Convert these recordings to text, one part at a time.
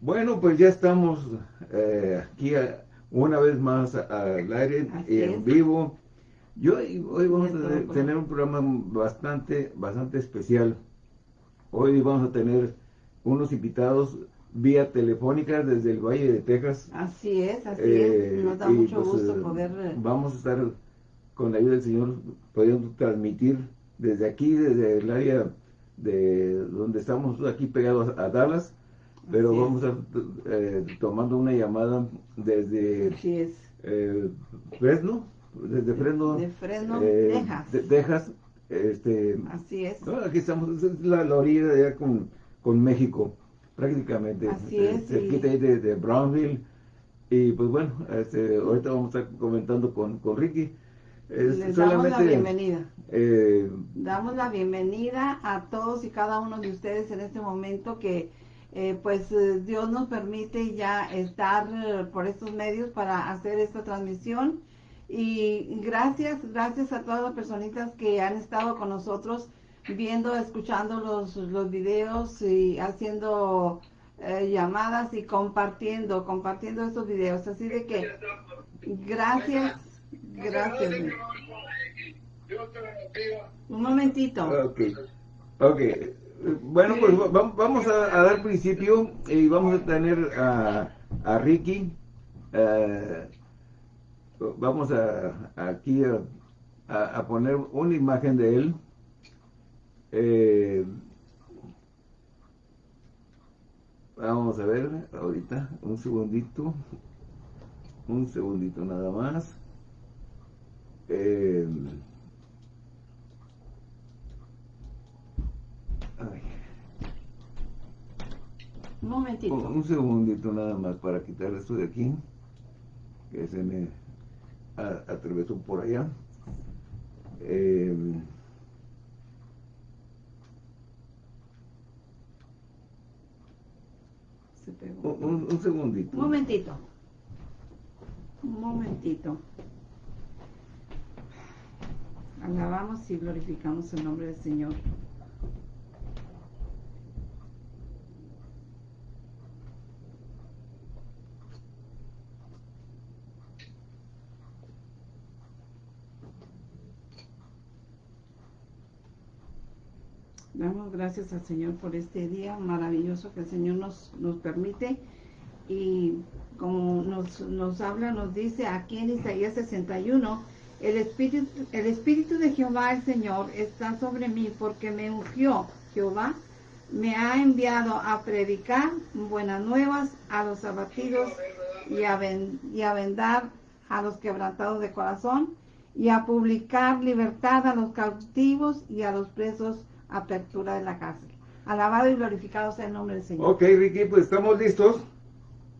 Bueno, pues ya estamos eh, aquí una vez más al aire, en vivo. Yo hoy vamos a tener un programa bastante, bastante especial. Hoy vamos a tener unos invitados vía telefónica desde el Valle de Texas. Así es, así es. Eh, Nos da mucho pues, gusto eh, poder... Vamos a estar con la ayuda del Señor pudiendo transmitir desde aquí, desde el área de donde estamos aquí pegados a Dallas, pero vamos a eh, tomando una llamada desde Fresno, desde Fresno, de Fresno, Texas. De Texas. Este, Así es. aquí estamos, es la, la orilla de allá con, con México prácticamente. Así es. Cerquita ahí de, de, Brownville. Y pues bueno, este, ahorita vamos a estar comentando con, con Ricky. Les damos la bienvenida. Eh, damos la bienvenida a todos y cada uno de ustedes en este momento que eh, pues eh, Dios nos permite ya estar por estos medios para hacer esta transmisión. Y gracias, gracias a todas las personitas que han estado con nosotros viendo, escuchando los, los videos y haciendo eh, llamadas y compartiendo, compartiendo estos videos. Así de que, gracias, gracias. Un momentito. Ok, ok. Bueno, pues vamos a, dar principio y vamos a tener a, Ricky. Eh, vamos a, aquí a, a poner una imagen de él. Eh, vamos a ver ahorita, un segundito, un segundito nada más. Eh, un momentito. Un, segundito nada más para quitar esto de aquí, que se me atravesó por allá. Eh, Un, segundito. Un momentito. Un momentito. Alabamos y glorificamos el nombre del Señor. Damos gracias al Señor por este día maravilloso que el Señor nos, nos permite. Y como nos, nos habla, nos dice aquí en Isaías 61, el espíritu, el espíritu de Jehová el Señor está sobre mí porque me ungió Jehová, me ha enviado a predicar buenas nuevas a los abatidos y a, y a vendar a los quebrantados de corazón y a publicar libertad a los cautivos y a los presos apertura de la cárcel. Alabado y glorificado sea el nombre del Señor. Ok, Ricky, pues estamos listos.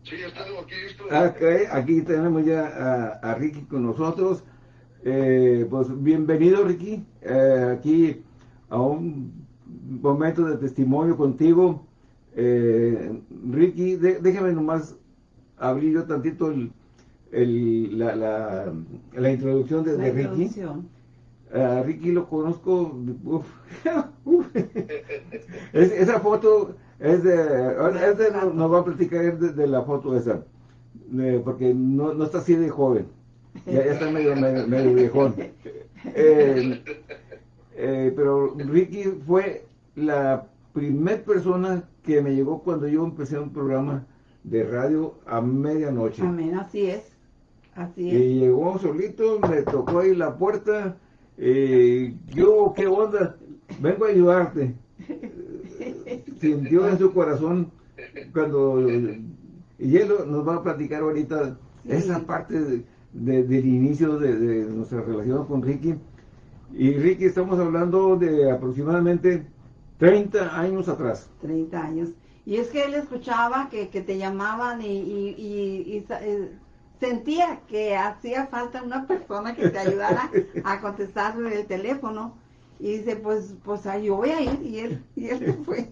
Sí, estamos aquí listos. Okay, aquí tenemos ya a, Ricky con nosotros. Eh, pues bienvenido, Ricky, eh, aquí a un momento de testimonio contigo. Eh, Ricky, déjame nomás abrir yo tantito el, la, la, la, introducción de, de Ricky. A Ricky lo conozco, esa foto es de, nos, va a platicar de, la foto esa, porque no, no, está así de joven, ya, está medio, medio, viejón. Eh, eh, pero Ricky fue la primer persona que me llegó cuando yo empecé un programa de radio a medianoche. Amén, así es, así es. Y llegó solito, me tocó ahí la puerta, eh, yo, ¿qué onda? Vengo a ayudarte. Sintió en su corazón cuando... Y él nos va a platicar ahorita esa parte del inicio de, nuestra relación con Ricky. Y Ricky, estamos hablando de aproximadamente 30 años atrás. 30 años. Y es que él escuchaba que, te llamaban y, y, eh, sentía que hacía falta una persona que te ayudara a contestar el teléfono. Y dice, pues, pues yo voy a ir. Y él, y él fue.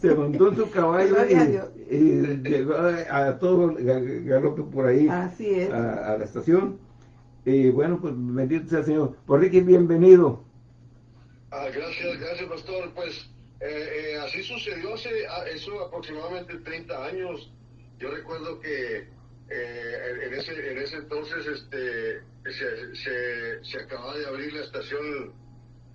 Se montó en su caballo y, llegó a, todo galope por ahí. Así es. A, la estación. Y bueno, pues bendito sea el Señor. Por Ricky, bienvenido. Ah, gracias, gracias, pastor. Pues eh, eh, así sucedió hace ah, eso aproximadamente 30 años yo recuerdo que eh, en, ese, en ese entonces este, se, se, se acababa de abrir la estación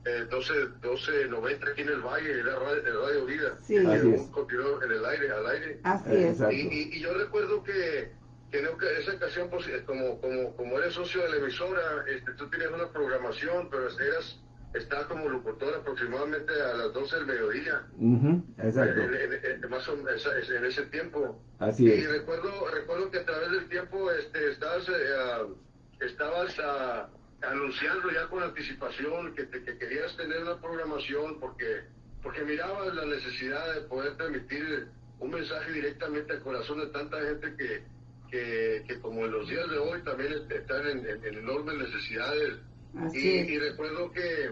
eh, 12, 1290 aquí en el Valle, era Radio, radio Vida. Sí. Y continuó en el aire, al aire. Así Eh, es. Y, y- y yo recuerdo que, que en esa ocasión, pues, eh, como, como, como eres socio de la emisora, este, tú tenías una programación, pero eras, estaba como locutor aproximadamente a las 12 del mediodía. Exacto. En, en- en- más o menos esa- en ese tiempo. Así Y es. recuerdo, recuerdo que a través del tiempo este, estabas, eh, estabas anunciando ya con anticipación que, te- que querías tener una programación porque, porque mirabas la necesidad de poder transmitir un mensaje directamente al corazón de tanta gente que, que, que como en los días de hoy también est- están en enormes necesidades. Así Y, es. y recuerdo que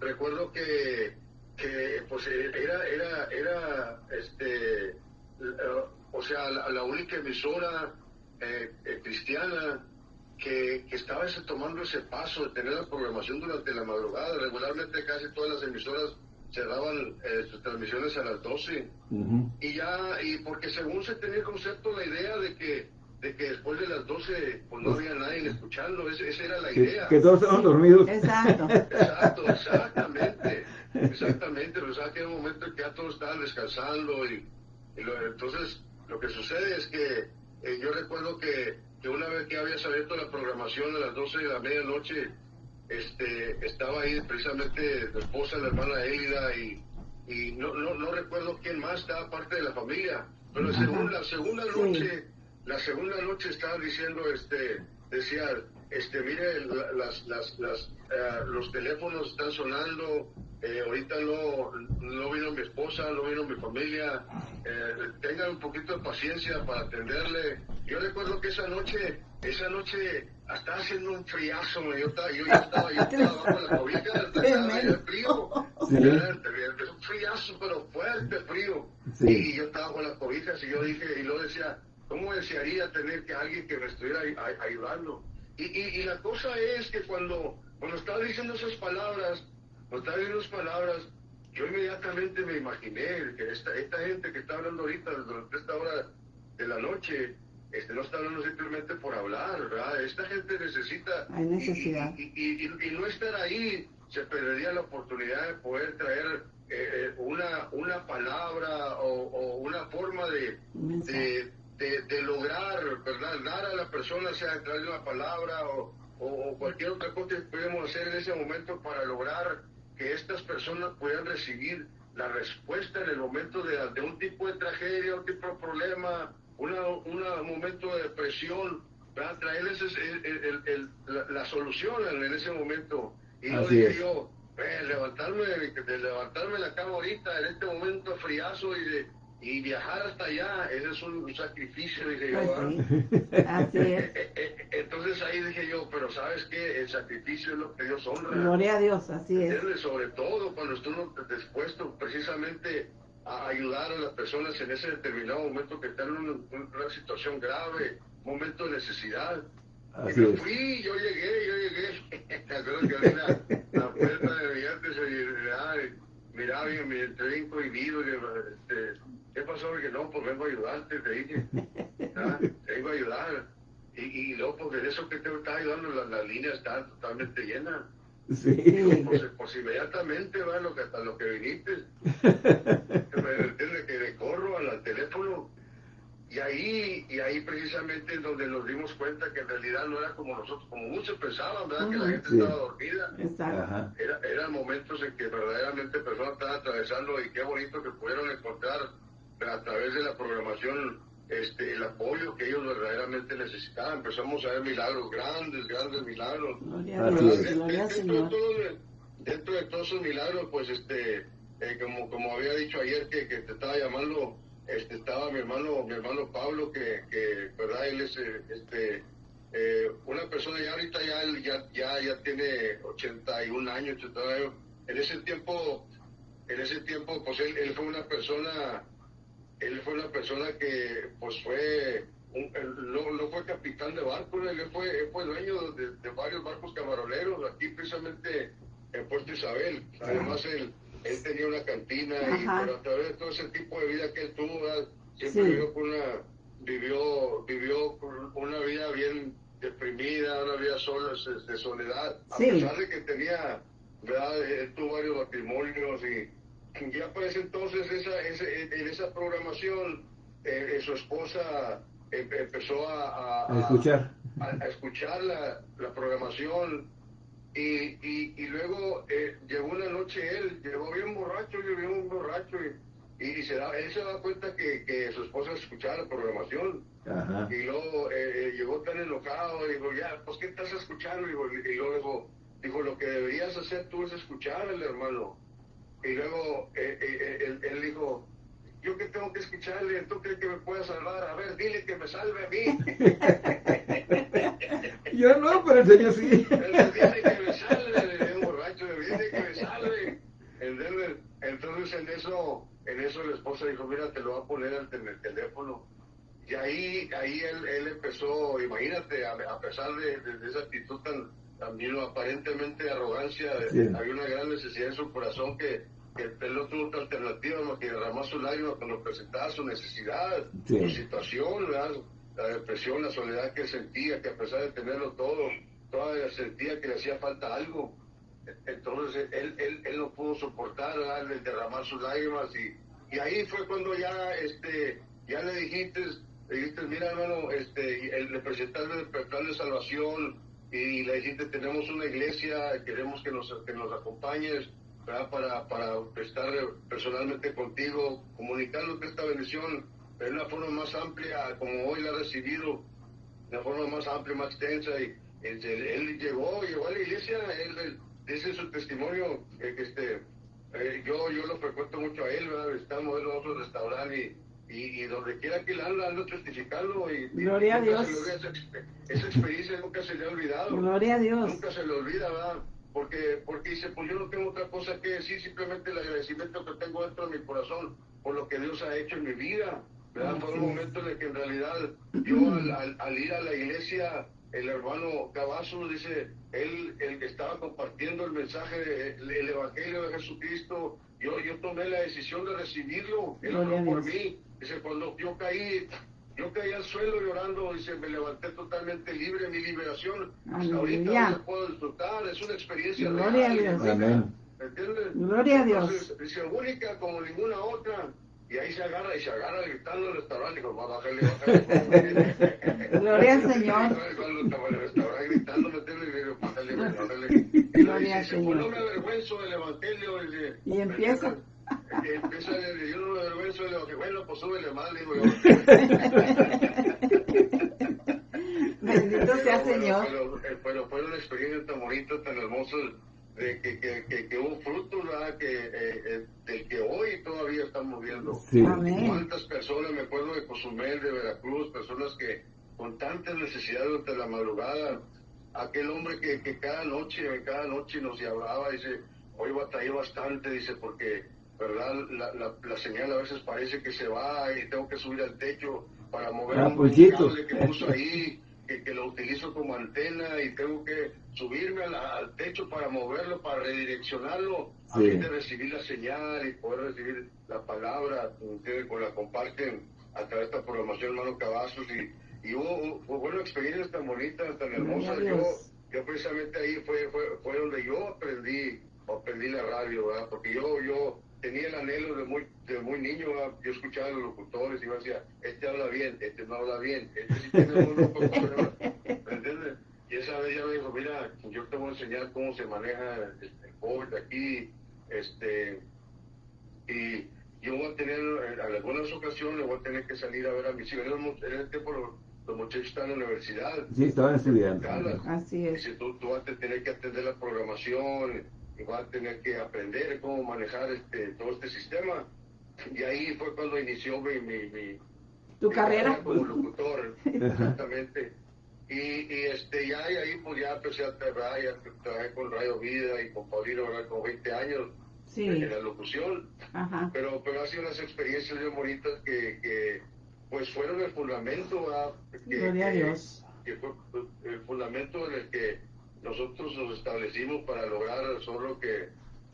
recuerdo que, que pues era era era este o sea la, la única emisora eh, eh, cristiana que, que estaba ese- tomando ese paso de tener la programación durante la madrugada regularmente casi todas las emisoras cerraban eh, sus transmisiones a las 12 Ujú. y ya y porque según se tenía el concepto la idea de que de que después de las 12 pues no había nadie escuchando. Esa, esa era la Que, idea. que todos estaban dormidos. Exacto. Exacto, exactamente, exactamente, pero sabes que hay un momento en que ya todos estaban descansando y, y lo- entonces lo que sucede es que eh, yo recuerdo que, que una vez que habías abierto la programación a las 12 de la medianoche, este, estaba ahí precisamente tu esposa, la hermana Elida y, y no, no, no recuerdo quién más estaba parte de la familia, pero según la segunda Sí. La segunda noche estaban diciendo, este, decía, este, mire, la- las, las, las, eh, los teléfonos están sonando, eh, ahorita no, no vino mi esposa, no vino mi familia, eh, tengan un poquito de paciencia para atenderle. Yo recuerdo que esa noche, esa noche, estaba haciendo un friazo, yo estaba, yo, yo estaba, yo estaba bajo la cobija, estaba el frío, Sí. Un friazo, pero fuerte frío. Sí. Y yo estaba con las cobijas y yo dije, y luego decía, ¿cómo desearía tener que alguien que me estuviera ay- ay- ayudando? Y, y, y la cosa es que cuando, cuando estaba diciendo esas palabras, cuando estaba diciendo esas palabras, yo inmediatamente me imaginé que esta, esta gente que está hablando ahorita durante esta hora de la noche, este, no está hablando simplemente por hablar, ¿verdad? Esta gente necesita... Hay necesidad. Y, y- y- no estar ahí se perdería la oportunidad de poder traer eh, una, una palabra o, o una forma de. De, de- lograr, ¿verdad? Dar a la persona, sea de una palabra o, o- o cualquier otra cosa que podemos hacer en ese momento para lograr que estas personas puedan recibir la respuesta en el momento de, de un tipo de tragedia, un tipo de problema, una, una- un momento de depresión, ¿verdad? traerles el- el- el- la, la solución en, ese momento. Y Así dije yo, eh, levantarme, de levantarme la cama ahorita, en este momento friazo y de y viajar hasta allá, ese es un sacrificio, dije yo. Pues sí. Así es. Entonces ahí dije yo, pero ¿sabes qué? El sacrificio es lo que Dios honra. Gloria a Dios, así es. Sobre todo cuando estuvo dispuesto precisamente a ayudar a las personas en ese determinado momento que están en una, una situación grave, momento de necesidad. Así y me fui, yo llegué, yo llegué. Que había la, la puerta de mi antes y ay, miraba y me entré bien cohibido. Este, ¿Qué pasó? Y que no, pues vengo a ayudarte, te dije. Ah, Vengo a ayudar. Y, y luego, pues de eso que te está ayudando, la, la línea está totalmente llena. Sí. Digo, pues, pues inmediatamente va lo que hasta lo que viniste. Que le corro al, al teléfono y ahí y ahí precisamente es donde nos dimos cuenta que en realidad no era como nosotros, como muchos pensaban, ¿verdad? Que la gente Sí. estaba dormida. Exacto. Era, eran momentos en que verdaderamente personas estaban atravesando y qué bonito que pudieron encontrar a través de la programación este, el apoyo que ellos verdaderamente necesitaban. Empezamos a ver milagros grandes, grandes milagros. Gloria gloria Dentro de, Señor. todo- dentro de todos esos milagros, pues este, eh, como, como había dicho ayer que, que te estaba llamando, este, estaba mi hermano, mi hermano Pablo, que, que verdad, él es eh, este, eh, una persona ya ahorita ya, él ya, ya, ya tiene 81 años, 81 años. En ese tiempo, en ese tiempo, pues él, él fue una persona, él fue una persona que pues fue un- él no, no fue capitán de barco, él fue, él fue dueño de, de varios barcos camaroneros aquí precisamente en Puerto Isabel. Además él, él tenía una cantina y pero a través de todo ese tipo de vida que él tuvo, ¿verdad? siempre Sí. vivió con una vivió, vivió una vida bien deprimida, una vida sola, de soledad, a pesar de que tenía, ¿verdad? Él tuvo varios matrimonios y ya ese entonces esa, en esa programación eh, su esposa empezó a, a, escuchar, a, escuchar la, la programación y, y, y luego eh, llegó una noche él, llegó bien borracho, llegó bien borracho y, y se da, él se da cuenta que, que su esposa escuchaba la programación. Y luego eh, llegó tan enojado, y dijo, ya, pues ¿qué estás escuchando? Y, luego dijo, dijo, lo que deberías hacer tú es escuchar al hermano. Y luego eh, él, él, dijo, yo que tengo que escucharle, tú crees que me pueda salvar, a ver, dile que me salve a mí. yo no, pero el Señor sí. dile que me salve, un borracho, dile que me salve. Entonces en eso, en eso la esposa dijo, mira, te lo voy a poner en el teléfono. Y ahí, ahí él, él empezó, imagínate, a, pesar de, de, esa actitud tan, también aparentemente de arrogancia, había una gran necesidad en su corazón que no tuvo otra alternativa más que derramar su lágrima cuando presentaba su necesidad, su situación, la depresión, la soledad que sentía, que a pesar de tenerlo todo, todavía sentía que le hacía falta algo. Entonces él, él, él no pudo soportar el derramar sus lágrimas y, y ahí fue cuando ya este ya le dijiste, le dijiste mira hermano, este, el, le presentaste el plan de salvación y le dijiste tenemos una iglesia, queremos que nos, que nos acompañes para, para estar personalmente contigo, comunicándote esta bendición de una forma más amplia, como hoy la ha recibido, de una forma más amplia, más extensa. Y, él, llegó, llegó a la iglesia, él, dice su testimonio, que este, eh, yo, yo lo frecuento mucho a él, ¿verdad? estamos en otro restaurante y, y, donde quiera que él anda, anda testificando. Y, Gloria a Dios. esa, esa, experiencia nunca se le ha olvidado. Gloria a Dios. Nunca se le olvida, ¿verdad? Porque, porque dice, pues yo no tengo otra cosa que decir, simplemente el agradecimiento que tengo dentro de mi corazón por lo que Dios ha hecho en mi vida. ¿verdad? Fue un momento en el que en realidad yo al, ir a la iglesia, el hermano Cavazo dice, él el que estaba compartiendo el mensaje, el, Evangelio de Jesucristo, yo, yo tomé la decisión de recibirlo, él oró por mí. Dice, cuando yo caí, yo caí al suelo llorando, dice, me levanté totalmente libre, mi liberación. Hasta ahorita no se puedo disfrutar, es una experiencia Gloria real. A Dios. Amén. ¿Entiendes? Gloria a Dios. Dice, única como ninguna otra. Y ahí se agarra y se agarra gritando el restaurante, dijo, va, a bajarle. Gloria al Señor. El restaurante gritando, me y bájale, bájale. Gloria al Señor. No me avergüenzo del evangelio. Y empieza empieza a decir, yo no me avergüenzo, le digo, bueno, pues súbele mal, digo yo. Bendito sea Señor. Pero, eh, pero, fue una experiencia tan bonita, tan hermosa, de que, que, que, que hubo fruto, ¿verdad? Que, eh, eh, del que hoy todavía estamos viendo. Sí. ¿Cuántas personas, me acuerdo de Cozumel, de Veracruz, personas que con tantas necesidades durante la madrugada, aquel hombre que, que cada noche, cada noche nos hablaba, dice, hoy batallé bastante, dice, porque ¿verdad? La, la, la, señal a veces parece que se va y tengo que subir al techo para mover ah, un pues cable que puso ahí, que, que, lo utilizo como antena y tengo que subirme al, al techo para moverlo, para redireccionarlo, a fin de recibir la señal y poder recibir la palabra, ustedes con la comparten a través de esta programación, hermano Cavazos, y, y hubo, hubo, una experiencia tan bonita, tan hermosa. Yo, yo precisamente ahí fue, fue, fue donde yo aprendí, aprendí la radio, ¿verdad? Porque yo, yo tenía el anhelo de muy, de muy niño, yo escuchaba a los locutores y yo decía, este habla bien, este no habla bien, este sí tiene un entiendes? Y esa vez ya me dijo, mira, yo te voy a enseñar cómo se maneja el, COVID aquí, este, y yo voy a tener, en algunas ocasiones voy a tener que salir a ver a mis hijos. En ese tiempo los, los muchachos están en la universidad. Sí, estaban estudiando. Así es. Y si tú, tú vas a tener que atender la programación, y va a tener que aprender cómo manejar este, todo este sistema. Y ahí fue cuando inició mi, mi, tu carrera como locutor, exactamente. Y, y, este, ya y ahí pues ya empecé a trabajar, ya trabajé con Radio Vida y con Paulino, con 20 años en la locución. Ajá. Pero, pero ha sido unas experiencias muy bonitas que, que pues fueron el fundamento, que, Gloria a Dios. que fue el fundamento en el que nosotros nos establecimos para lograr solo que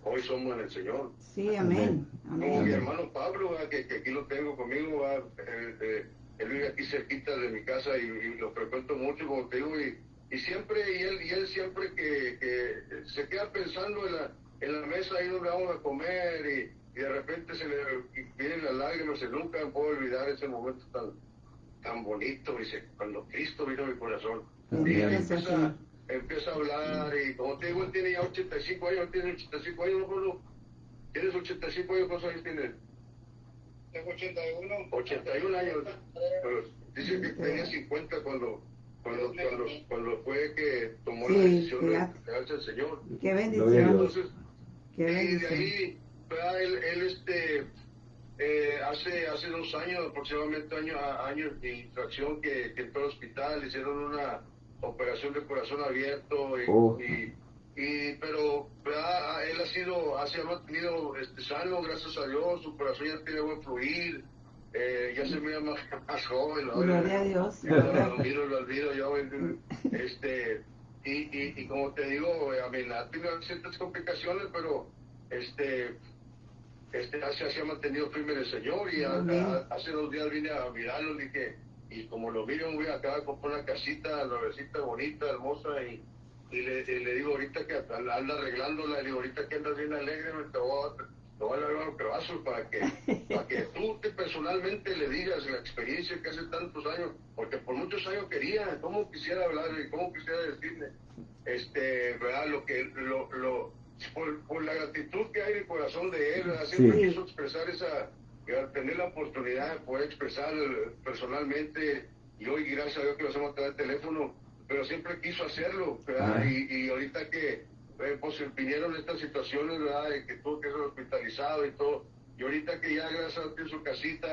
hoy somos en el Señor. Sí, amén. Como mi hermano Pablo, que, que, aquí lo tengo conmigo, eh, eh, él vive aquí cerquita de mi casa y, lo frecuento mucho, como te digo, y, y siempre, y él, y él siempre que, que se queda pensando en la, en la mesa ahí donde vamos a comer y, de repente se le vienen las lágrimas y nunca puedo olvidar ese momento tan, tan bonito, dice, cuando Cristo vino a mi corazón. Y él empieza, empieza, a hablar y como te digo, él tiene ya 85 años, tiene 85 años, ¿no? ¿Tienes 85 años? ¿Cuántos años tienes? Tengo 81. 81 años. Pero dice que tenía 50 cuando cuando, cuando, cuando fue que tomó la decisión de entregarse al Señor. Qué bendición. Entonces, Qué bendición. y de ahí, él, él este, eh, hace, hace dos años, aproximadamente años años de infracción que, que entró al hospital, hicieron una operación de corazón abierto y, oh. y, y, pero él ha sido, ha sido mantenido este, sano, gracias a Dios, su corazón ya tiene buen fluir, eh, ya se mira más, más joven. Gloria a Dios. Lo olvido, lo olvido yo. Este, y, y, y como te digo, a mí ha tenido ciertas complicaciones, pero este, este se ha mantenido firme el Señor y hace dos días vine a mirarlo y dije, y como lo miro, voy acá a comprar una casita, nuevecita, bonita, hermosa y, y le, le, digo ahorita que anda arreglándola, le digo ahorita que andas bien alegre, me te voy a lo voy a dar un pedazo para que, para que tú te personalmente le digas la experiencia que hace tantos años, porque por muchos años quería, cómo quisiera hablar y cómo quisiera decirle, este, ¿verdad? Lo que, lo, lo, por, la gratitud que hay en el corazón de él, siempre quiso expresar esa, tener la oportunidad de poder expresar personalmente, y hoy gracias a Dios que lo hacemos a través del teléfono, pero siempre quiso hacerlo, ¿verdad? Y, y ahorita que eh, pues vinieron estas situaciones, ¿verdad? De que tuvo que ser hospitalizado y todo. Y ahorita que ya gracias a su casita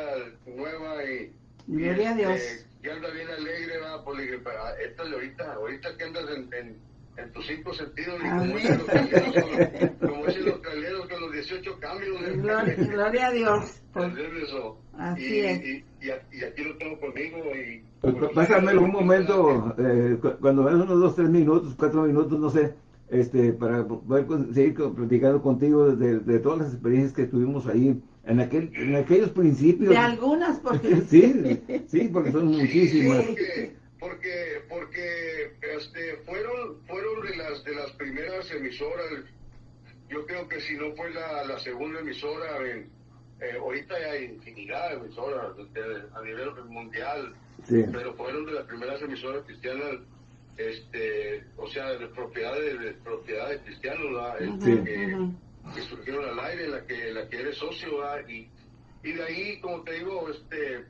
nueva y... Gloria a este, Dios. Ya anda bien alegre, ¿verdad? Le dije, esta de ahorita, ahorita que andas en, en, en tus cinco sentidos, y como dicen los como dicen los 18 cambios. De, gloria, gloria a Dios. eso. Así y, es. Y, y, aquí lo tengo conmigo y... Pues, pásamelo un momento, eh, cuando ves unos dos, tres minutos, cuatro minutos, no sé, este, para poder seguir platicando contigo de, de, todas las experiencias que tuvimos ahí, en, aquel, en aquellos principios. De algunas, porque... sí, sí, porque son muchísimas. porque, porque, este, fueron, fueron de las, de las primeras emisoras, yo creo que si no fue la, la segunda emisora, eh, ahorita hay infinidad de emisoras a nivel mundial, pero fueron de las primeras emisoras cristianas este, o sea, de propiedades de, propiedades cristianos, este, que, surgieron al aire, la que, la que eres socio, y, y de ahí, como te digo, este,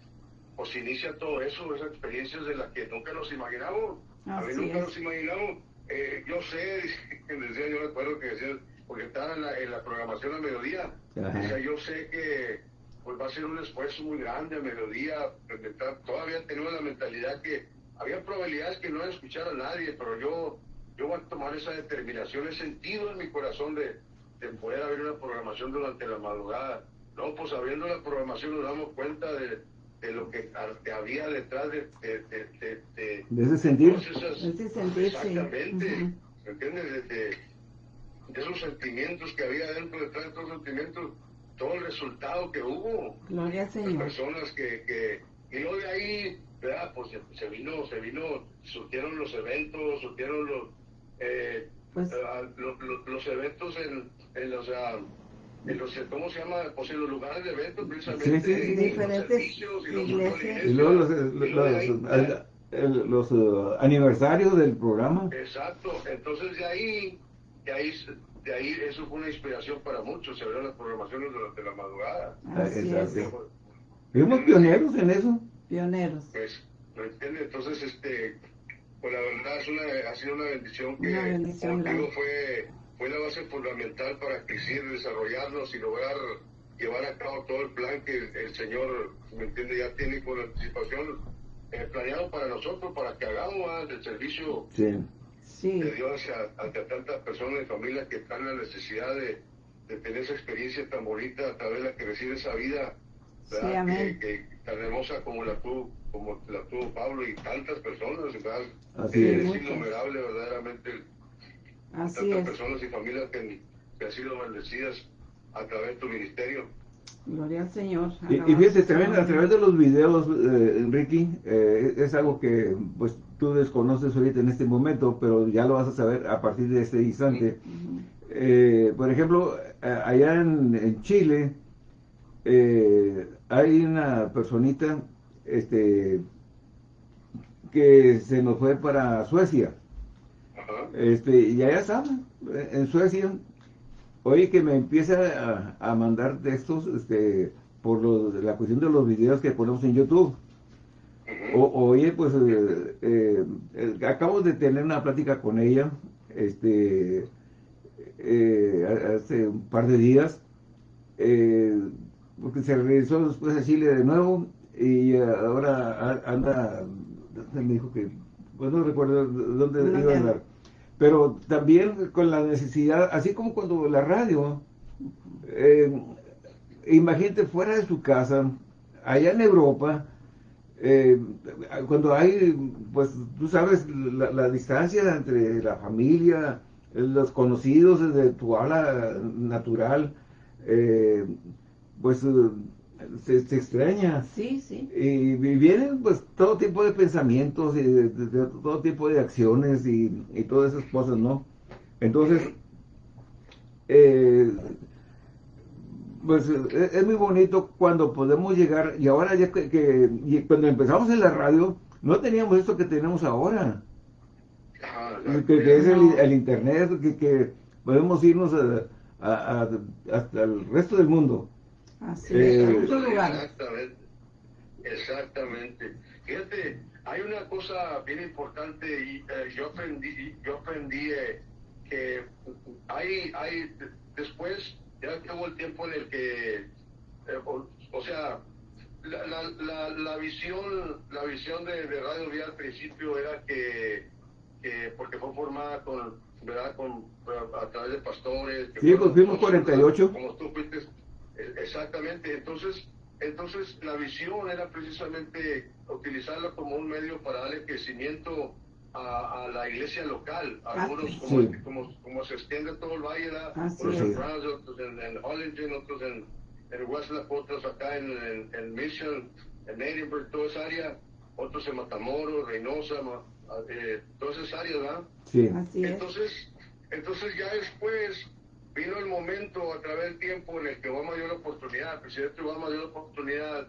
pues inicia todo eso, esas experiencias de las que nunca nos imaginamos, a mí nunca nos imaginamos, eh, yo sé, decía, yo recuerdo que decía, porque estaba en la, en la programación a mediodía, o sea, yo sé que pues va a ser un esfuerzo muy grande a mediodía, todavía tenemos la mentalidad que había probabilidades que no escuchara a nadie, pero yo, yo voy a tomar esa determinación, he sentido en mi corazón de, de poder haber una programación durante la madrugada. No, pues abriendo la programación nos damos cuenta de, de lo que, había detrás de, de, de, de, de ese sentido. exactamente, ¿entiendes? De, esos sentimientos que había dentro, detrás de esos sentimientos, todo el resultado que hubo. Gloria al Señor. personas que, que, y luego de ahí pues se, vino, se vino, surgieron los eventos, surgieron los, eh, pues, eh, los, eventos en, en los, uh, en los, ¿cómo se llama? Pues en los lugares de eventos, precisamente, sí, sí, diferentes servicios, y, y luego los, los, los, uh, aniversarios del programa. Exacto, entonces de ahí, de ahí, de ahí eso fue una inspiración para muchos, se abrieron las programaciones durante la madrugada. Exacto. Fuimos pioneros en eso pioneros. Pues, ¿me entiendes? Entonces, este, pues la verdad es una, ha sido una bendición que contigo fue, fue la base fundamental para crecer, desarrollarnos y lograr llevar a cabo todo el plan que el, Señor, ¿me entiende? Ya tiene con anticipación eh, planeado para nosotros, para que hagamos el servicio de Dios a, a, tantas personas y familias que están en la necesidad de, de tener esa experiencia tan bonita a través de la que recibe esa vida que, tan hermosa como la tuvo, como la tuvo Pablo y tantas personas, ¿verdad? Así es. es innumerable verdaderamente tantas personas y familias que, que, han sido bendecidas a través de tu ministerio. Gloria al Señor. Y, y fíjate, también a través de los videos, eh, Ricky, eh, es algo que pues tú desconoces ahorita en este momento, pero ya lo vas a saber a partir de este instante. Eh, por ejemplo, allá en, Chile hay una personita este, que se nos fue para Suecia. Este, y allá está, en Suecia, Oye, que me empieza a, mandar textos este, por la cuestión de los videos que ponemos en YouTube. O, oye, pues eh, eh, eh, acabo de tener una plática con ella este, hace un par de días, porque se regresó después a Chile de nuevo y ahora anda, me dijo que, pues no recuerdo dónde iba a andar pero también con la necesidad, así como cuando la radio, eh, imagínate fuera de su casa, allá en Europa, eh, cuando hay, pues tú sabes, la, distancia entre la familia, los conocidos desde tu habla natural, eh, pues se, extraña. Sí, sí. Y, vienen pues todo tipo de pensamientos y de, todo tipo de acciones y, todas esas cosas, ¿no? Entonces, eh, pues e, es, muy bonito cuando podemos llegar, y ahora ya que, cuando empezamos en la radio, no teníamos esto que tenemos ahora. que, es el, internet, que, podemos irnos hasta el resto del mundo. Así eh, Exactamente. Exactamente. Fíjate, hay una cosa bien importante y eh, yo aprendí, yo aprendí eh, que hay, hay, después ya hubo el tiempo en el que, o, sea, la, la, la, visión, la visión de, Radio Vía al principio era que, que, porque fue formada con, ¿verdad? Con, a través de pastores. sí, pues fuimos 48. Como tú fuiste Exactamente, entonces, entonces la visión era precisamente utilizarla como un medio para darle crecimiento a, la iglesia local, algunos como, como, se extiende todo el valle, unos en France, otros en, en Hollingen, otros en, en Westlack, otros acá en, en, Mission, en Edinburgh, toda esa área, otros en Matamoros, Reynosa, eh, todas esas áreas, ¿verdad? Sí. entonces, entonces ya después vino el momento a través del tiempo en el que Obama dio la oportunidad, el presidente Obama dio la oportunidad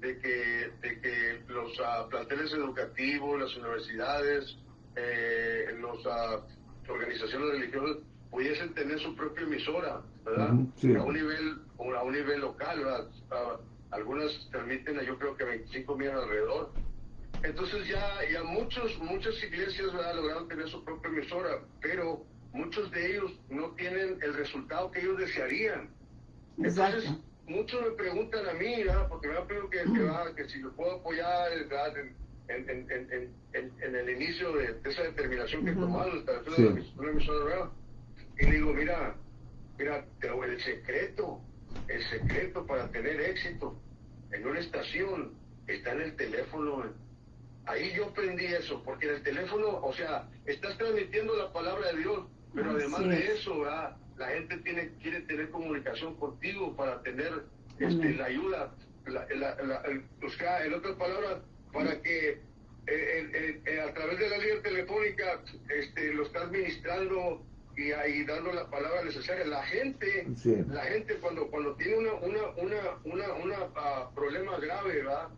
de que, de que los uh, planteles educativos, las universidades, eh, las uh, organizaciones religiosas pudiesen tener su propia emisora, ¿verdad? A un nivel, a un nivel local, ¿verdad? Uh, algunas permiten, yo creo que 25 millones alrededor. Entonces ya, ya muchos, muchas iglesias ¿verdad? lograron tener su propia emisora, pero muchos de ellos no tienen el resultado que ellos desearían. Entonces, muchos me preguntan a mí, porque me han pedido que, que, si lo puedo apoyar en, en, en, en, el inicio de, esa determinación que he tomado, una emisora Y digo, mira, mira, el secreto, el secreto para tener éxito en una estación está en el teléfono. Ahí yo aprendí eso, porque en el teléfono, o sea, estás transmitiendo la palabra de Dios, pero además de eso, la gente tiene quiere tener comunicación contigo para tener este, la ayuda, la, la, el, en otras palabras, para que eh, eh, a través de la línea telefónica este, lo estás ministrando y ahí dando la palabra necesaria. La gente, la gente cuando cuando tiene una una una una, una uh, problema grave, ¿verdad?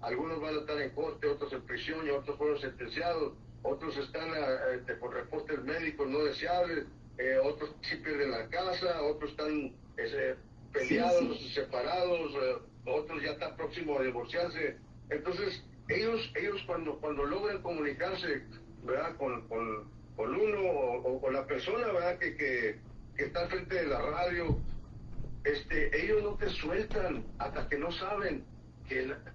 Algunos van a estar en corte, otros en prisión y otros fueron sentenciados otros están eh, este, con reportes médicos no deseables, eh, otros sí pierden la casa, otros están eh, peleados, separados, otros ya están próximos a divorciarse. Entonces, ellos, ellos cuando, cuando logran comunicarse ¿verdad? Con, con, con uno o, con la persona ¿verdad? Que, que, que está frente de la radio, este, ellos no te sueltan hasta que no saben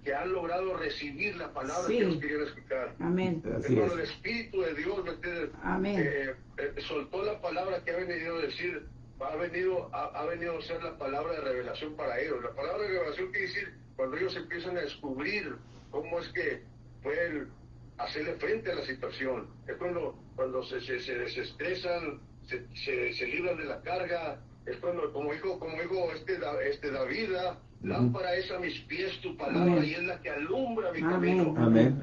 que, han logrado recibir la palabra que ellos querían escuchar. Amén. Cuando el Espíritu de Dios eh, eh, soltó la palabra que ha venido a decir, ha venido, ha, venido a ser la palabra de revelación para ellos. La palabra de revelación quiere decir cuando ellos empiezan a descubrir cómo es que pueden hacerle frente a la situación. Es cuando, cuando se, se, desestresan, se, se, libran de la carga, es cuando, como dijo, como dijo este, este David, ¿verdad? Lámpara es a mis pies tu palabra Amén. y es la que alumbra mi camino. Amén.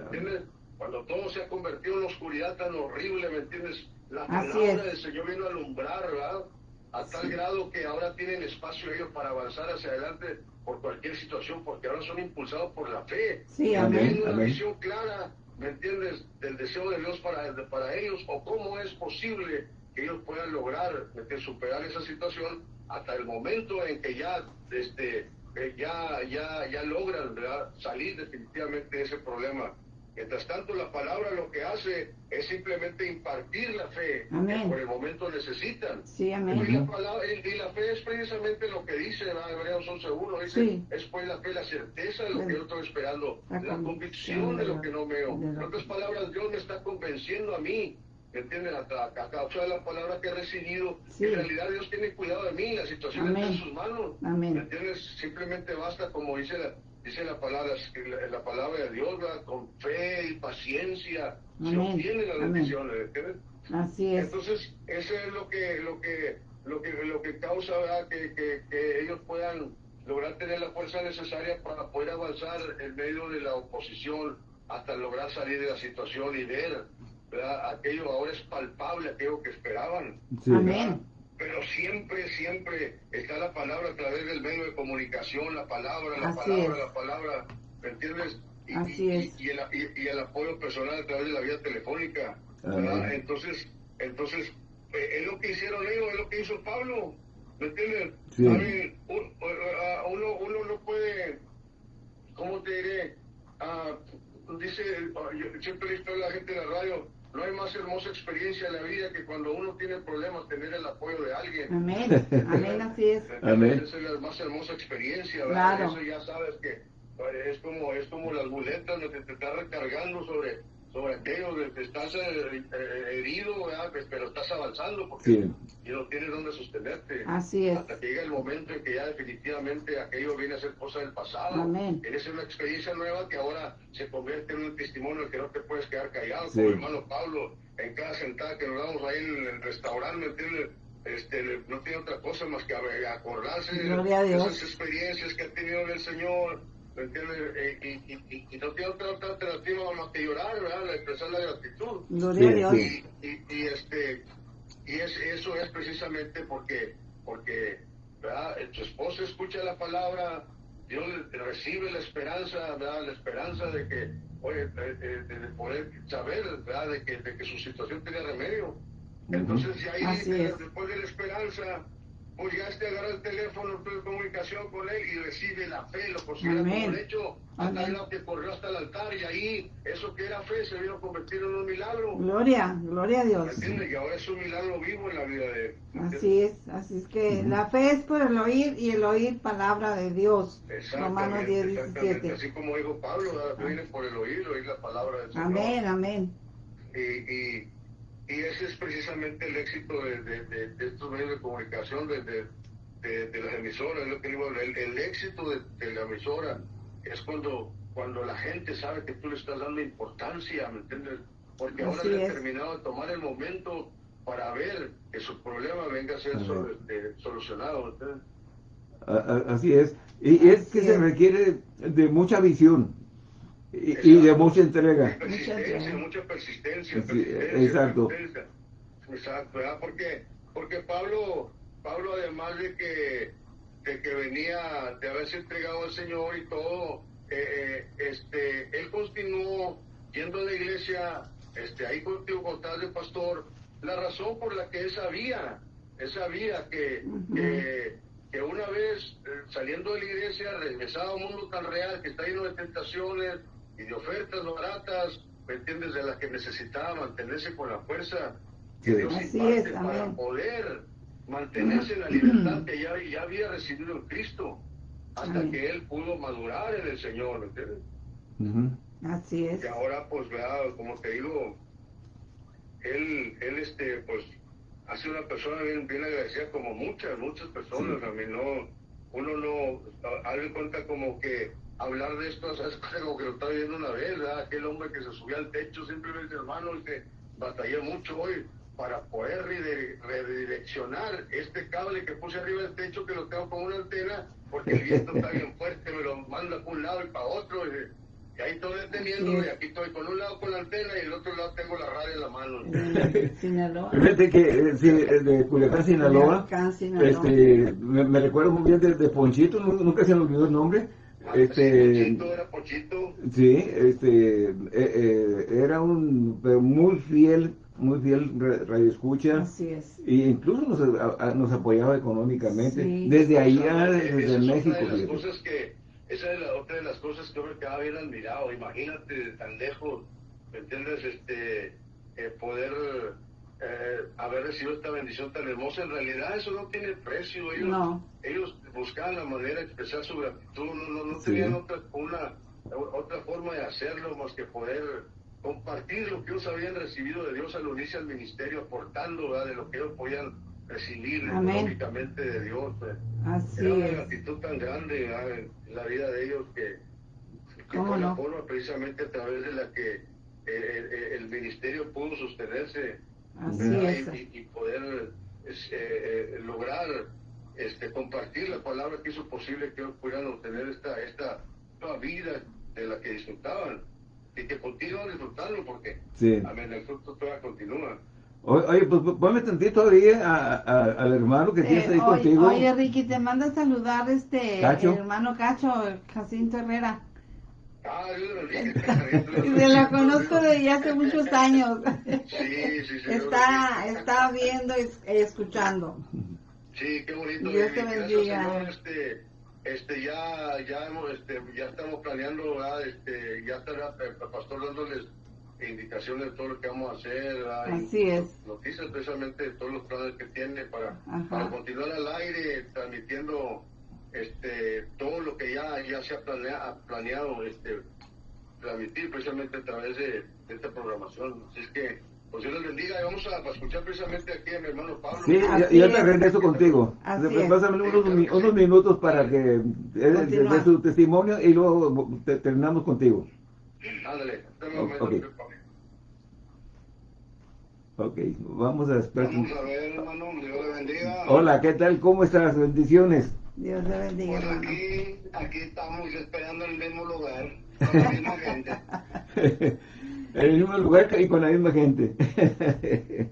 Cuando todo se ha convertido en oscuridad tan horrible, ¿me entiendes? La palabra del Señor vino a alumbrar, ¿verdad? A tal grado que ahora tienen espacio ellos para avanzar hacia adelante por cualquier situación, porque ahora son impulsados por la fe. Sí, Amén. Tienen una Amén. visión clara, ¿me entiendes? Del deseo de Dios para, para ellos, o cómo es posible que ellos puedan lograr ¿me entiendes? superar esa situación hasta el momento en que ya, este, eh, ya, ya, ya logran ¿verdad? salir definitivamente de ese problema. Mientras tanto, la palabra lo que hace es simplemente impartir la fe Amén. que por el momento necesitan. Sí, Y amén. la, palabra, y y la fe es precisamente lo que dice. Hebreos 11.1, dice, Sí. es pues la fe la certeza de lo Sí. que yo estoy esperando, La la, convicción convicción de de lo lo- que no veo. lo En otras palabras, Dios me está convenciendo a mí, ¿me entienden? A, a, causa de la palabra que he recibido, Sí. en realidad Dios tiene cuidado de mí, la situación Amén. está en sus manos. Amén. ¿Me entiendes? Simplemente basta, como dice la, dice la palabra, la, la palabra de Dios, ¿verdad? con fe y paciencia, se Amén. obtienen las bendiciones, ¿entiendes? Así es. Entonces, eso es lo que, lo que, lo que, lo que causa ¿verdad? Que, que, que ellos puedan lograr tener la fuerza necesaria para poder avanzar en medio de la oposición hasta lograr salir de la situación y ver, ¿verdad? Aquello ahora es palpable, aquello que esperaban. Sí. Amén. Pero siempre, siempre está la palabra a través del medio de comunicación, la palabra, la Así palabra, es. la palabra, ¿me entiendes? Y, Así y- es. y el, y- y el apoyo personal a través de la vía telefónica. Entonces, entonces eh, es lo que hicieron ellos, es lo que hizo Pablo, ¿me entiendes? Sí. A mí, un- a- uno, uno no puede, ¿cómo te diré? Ah, dice, yo siempre he visto a la gente en la radio, no hay más hermosa experiencia en la vida que cuando uno tiene problemas tener el apoyo de alguien. Amén. Amén, así es. Amén. Esa es la más hermosa experiencia, ¿verdad? Claro. Eso ya sabes que eh, es como es como las muletas donde te estás recargando sobre sobre aquello que estás eh, eh, herido, ¿verdad? Pues, pero estás avanzando porque Sí. y no tienes donde sostenerte. Así es. Hasta que llega el momento en que ya definitivamente aquello viene a ser cosa del pasado. Amén. Eres una experiencia nueva que ahora se convierte en un testimonio que no te puedes quedar callado. Sí. Como hermano Pablo, en cada sentada que nos damos ahí en el restaurante, ¿me entiendes? Este, no tiene otra cosa más que acordarse de esas experiencias que ha tenido en el Señor. ¿Me entiendes? Eh, y, y, y, y no tiene otra, otra alternativa más que llorar, ¿verdad? Expresar la gratitud. Gloria a Dios. Y, y, y, este y es, eso es precisamente porque porque ¿verdad? tu esposo escucha la palabra Dios le- recibe la esperanza ¿verdad? la esperanza de que oye, de, de- de poder saber ¿verdad? De, que, de que su situación tiene remedio entonces ya ahí después de la esperanza pues ya este agarra el teléfono tuve comunicación con él y recibe la fe lo considera Amén. como un hecho hasta Amén. lo que corrió hasta el altar y ahí eso que era fe se vino a convertir en un milagro Gloria, gloria a ¿Me Dios. entiendes? Y ahora es un milagro vivo en la vida de él. ¿me Así es, así es que la fe es por el oír y el oír palabra de Dios. Romanos 10, exactamente. 17. Así como dijo Pablo, viene por el oír, oír la palabra del Señor. Amén, amén. Y, y, y ese es precisamente el éxito de, de, de- de estos medios de comunicación, de, de, de- de las emisoras, lo que digo, el, el éxito de, de la emisora es cuando, cuando la gente sabe que tú le estás dando importancia, ¿me entiendes? Porque ahora le ha es. terminado de tomar el momento para ver que su problema venga a ser sol- este, solucionado, Así es. Y es que se requiere de mucha visión y, y de mucha entrega. Persistencia, Mucha- mucha persistencia, Sí, persistencia, exacto. persistencia. Exacto, ¿verdad? Porque, porque Pablo, Pablo además de que, de que venía de haberse entregado al Señor y todo, eh, eh, este, él continuó yendo a la iglesia, este, ahí contigo contás de pastor, la razón por la que él sabía, él sabía que, Ujú. que, que una vez eh, saliendo de la iglesia regresaba a un mundo tan real que está lleno de tentaciones y de ofertas baratas, ¿me entiendes? De las que necesitaba mantenerse con la fuerza que Sí. Dios Así imparte es, para poder mantenerse en la libertad que ya, ya había recibido en Cristo, hasta Amén. que él pudo madurar en el Señor, ¿me entiendes? Así es. Y ahora, pues, vea, como te digo, él, él, este, pues, ha sido una persona bien, bien agradecida como muchas, muchas personas. A mí no, uno no, a mí cuenta como que hablar de esto, ¿sabes? Como que lo estaba viendo una vez, ¿verdad? Aquel hombre que se subía al techo simplemente, hermano, y que batallé mucho hoy. para poder redi- redireccionar este cable que puse arriba del techo, que lo tengo con una antena, porque el viento está bien fuerte, me lo manda para un lado y para otro. Y, y ahí estoy deteniéndolo y aquí estoy con un lado con la antena y el otro lado tengo la radio en la mano. Sinaloa. Fíjate que eh, sí, eh, de Culiacán, Sinaloa, Culiacán, Sinaloa. este, me, me recuerdo muy bien de, de Ponchito, nu- nunca se me olvidó el nombre. Este, Pochito era Pochito. sí, este, eh, eh, era un pero muy fiel, muy fiel ra- radioescucha. Así es. E incluso nos, a- a- nos apoyaba económicamente. Sí. Desde allá, Esa desde es México. De cosas que, esa es la, otra de las cosas que yo me quedaba bien admirado. Imagínate tan lejos, ¿me entiendes? Este, eh, poder eh, haber recibido esta bendición tan hermosa. En realidad eso no tiene precio. Ellos, No. ellos buscaban la manera de expresar su gratitud. No, no, no Sí. tenían otra, una, otra forma de hacerlo más que poder compartir lo que ellos habían recibido de Dios al unirse al ministerio, aportando ¿verdad? de lo que ellos podían recibir económicamente de Dios. Así Era una es. gratitud tan grande ¿verdad? en la vida de ellos que, que ¿Cómo fue la forma precisamente a través de la que eh, eh, el ministerio pudo sostenerse. Y, y- y poder es, eh, lograr este, compartir la palabra que hizo posible que ellos pudieran obtener esta, esta nueva vida de la que disfrutaban y que continúan disfrutando porque Sí. amén, el fruto todavía continúa. Oye, pues ponme tantito ahí a- a- al hermano que tienes Eh, ahí oye, contigo. oye, Ricky, te manda a saludar este Cacho. el hermano Cacho, Jacinto Herrera. Ah, Dios lo bendiga. Y se la conozco desde hace muchos años. Sí, sí, sí. Está, está viendo y escuchando. Sí, qué bonito. Dios te Gracias, bendiga. Este, este, ya, ya hemos, este, ya estamos planeando, ¿verdad? Este, ya estará el pastor dándoles indicaciones de todo lo que vamos a hacer, Así es. Noticias precisamente de todos los planes que tiene para, Ajá. para continuar al aire, transmitiendo, este, todo lo que ya, ya se ha planea- planeado, este, transmitir precisamente a través de, de esta programación. Así es que, pues Dios les bendiga y vamos a, a escuchar precisamente aquí a mi hermano Pablo. Sí, Así ya te es. regreso contigo. Pásame unos, mi- unos minutos para que de su testimonio y luego te- terminamos contigo. Ándale, hasta un O- momento, ok. Pepe. Ok, vamos a esperar. Vamos a ver, hermano, Dios le bendiga. Hola, ¿qué tal? ¿Cómo estás? Bendiciones. Dios le bendiga, Pues aquí, aquí estamos esperando en el mismo lugar, con la misma gente. en el mismo lugar y con la misma gente.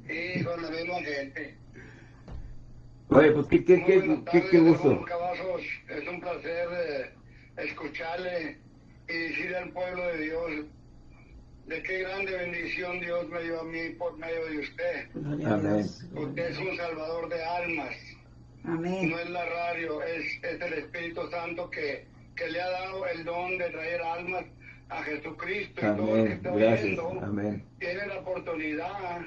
Y con la misma gente. Oye, pues qué, qué, qué, qué, gusto. Cavazos. Es un placer eh, escucharle y decirle al pueblo de Dios de qué grande bendición Dios me dio a mí por medio de usted. Amén. Usted es un salvador de almas. Amén. No es la radio, es, es el Espíritu Santo que, que le ha dado el don de traer almas a Jesucristo y todo el que está Gracias. oyendo Amén. tiene la oportunidad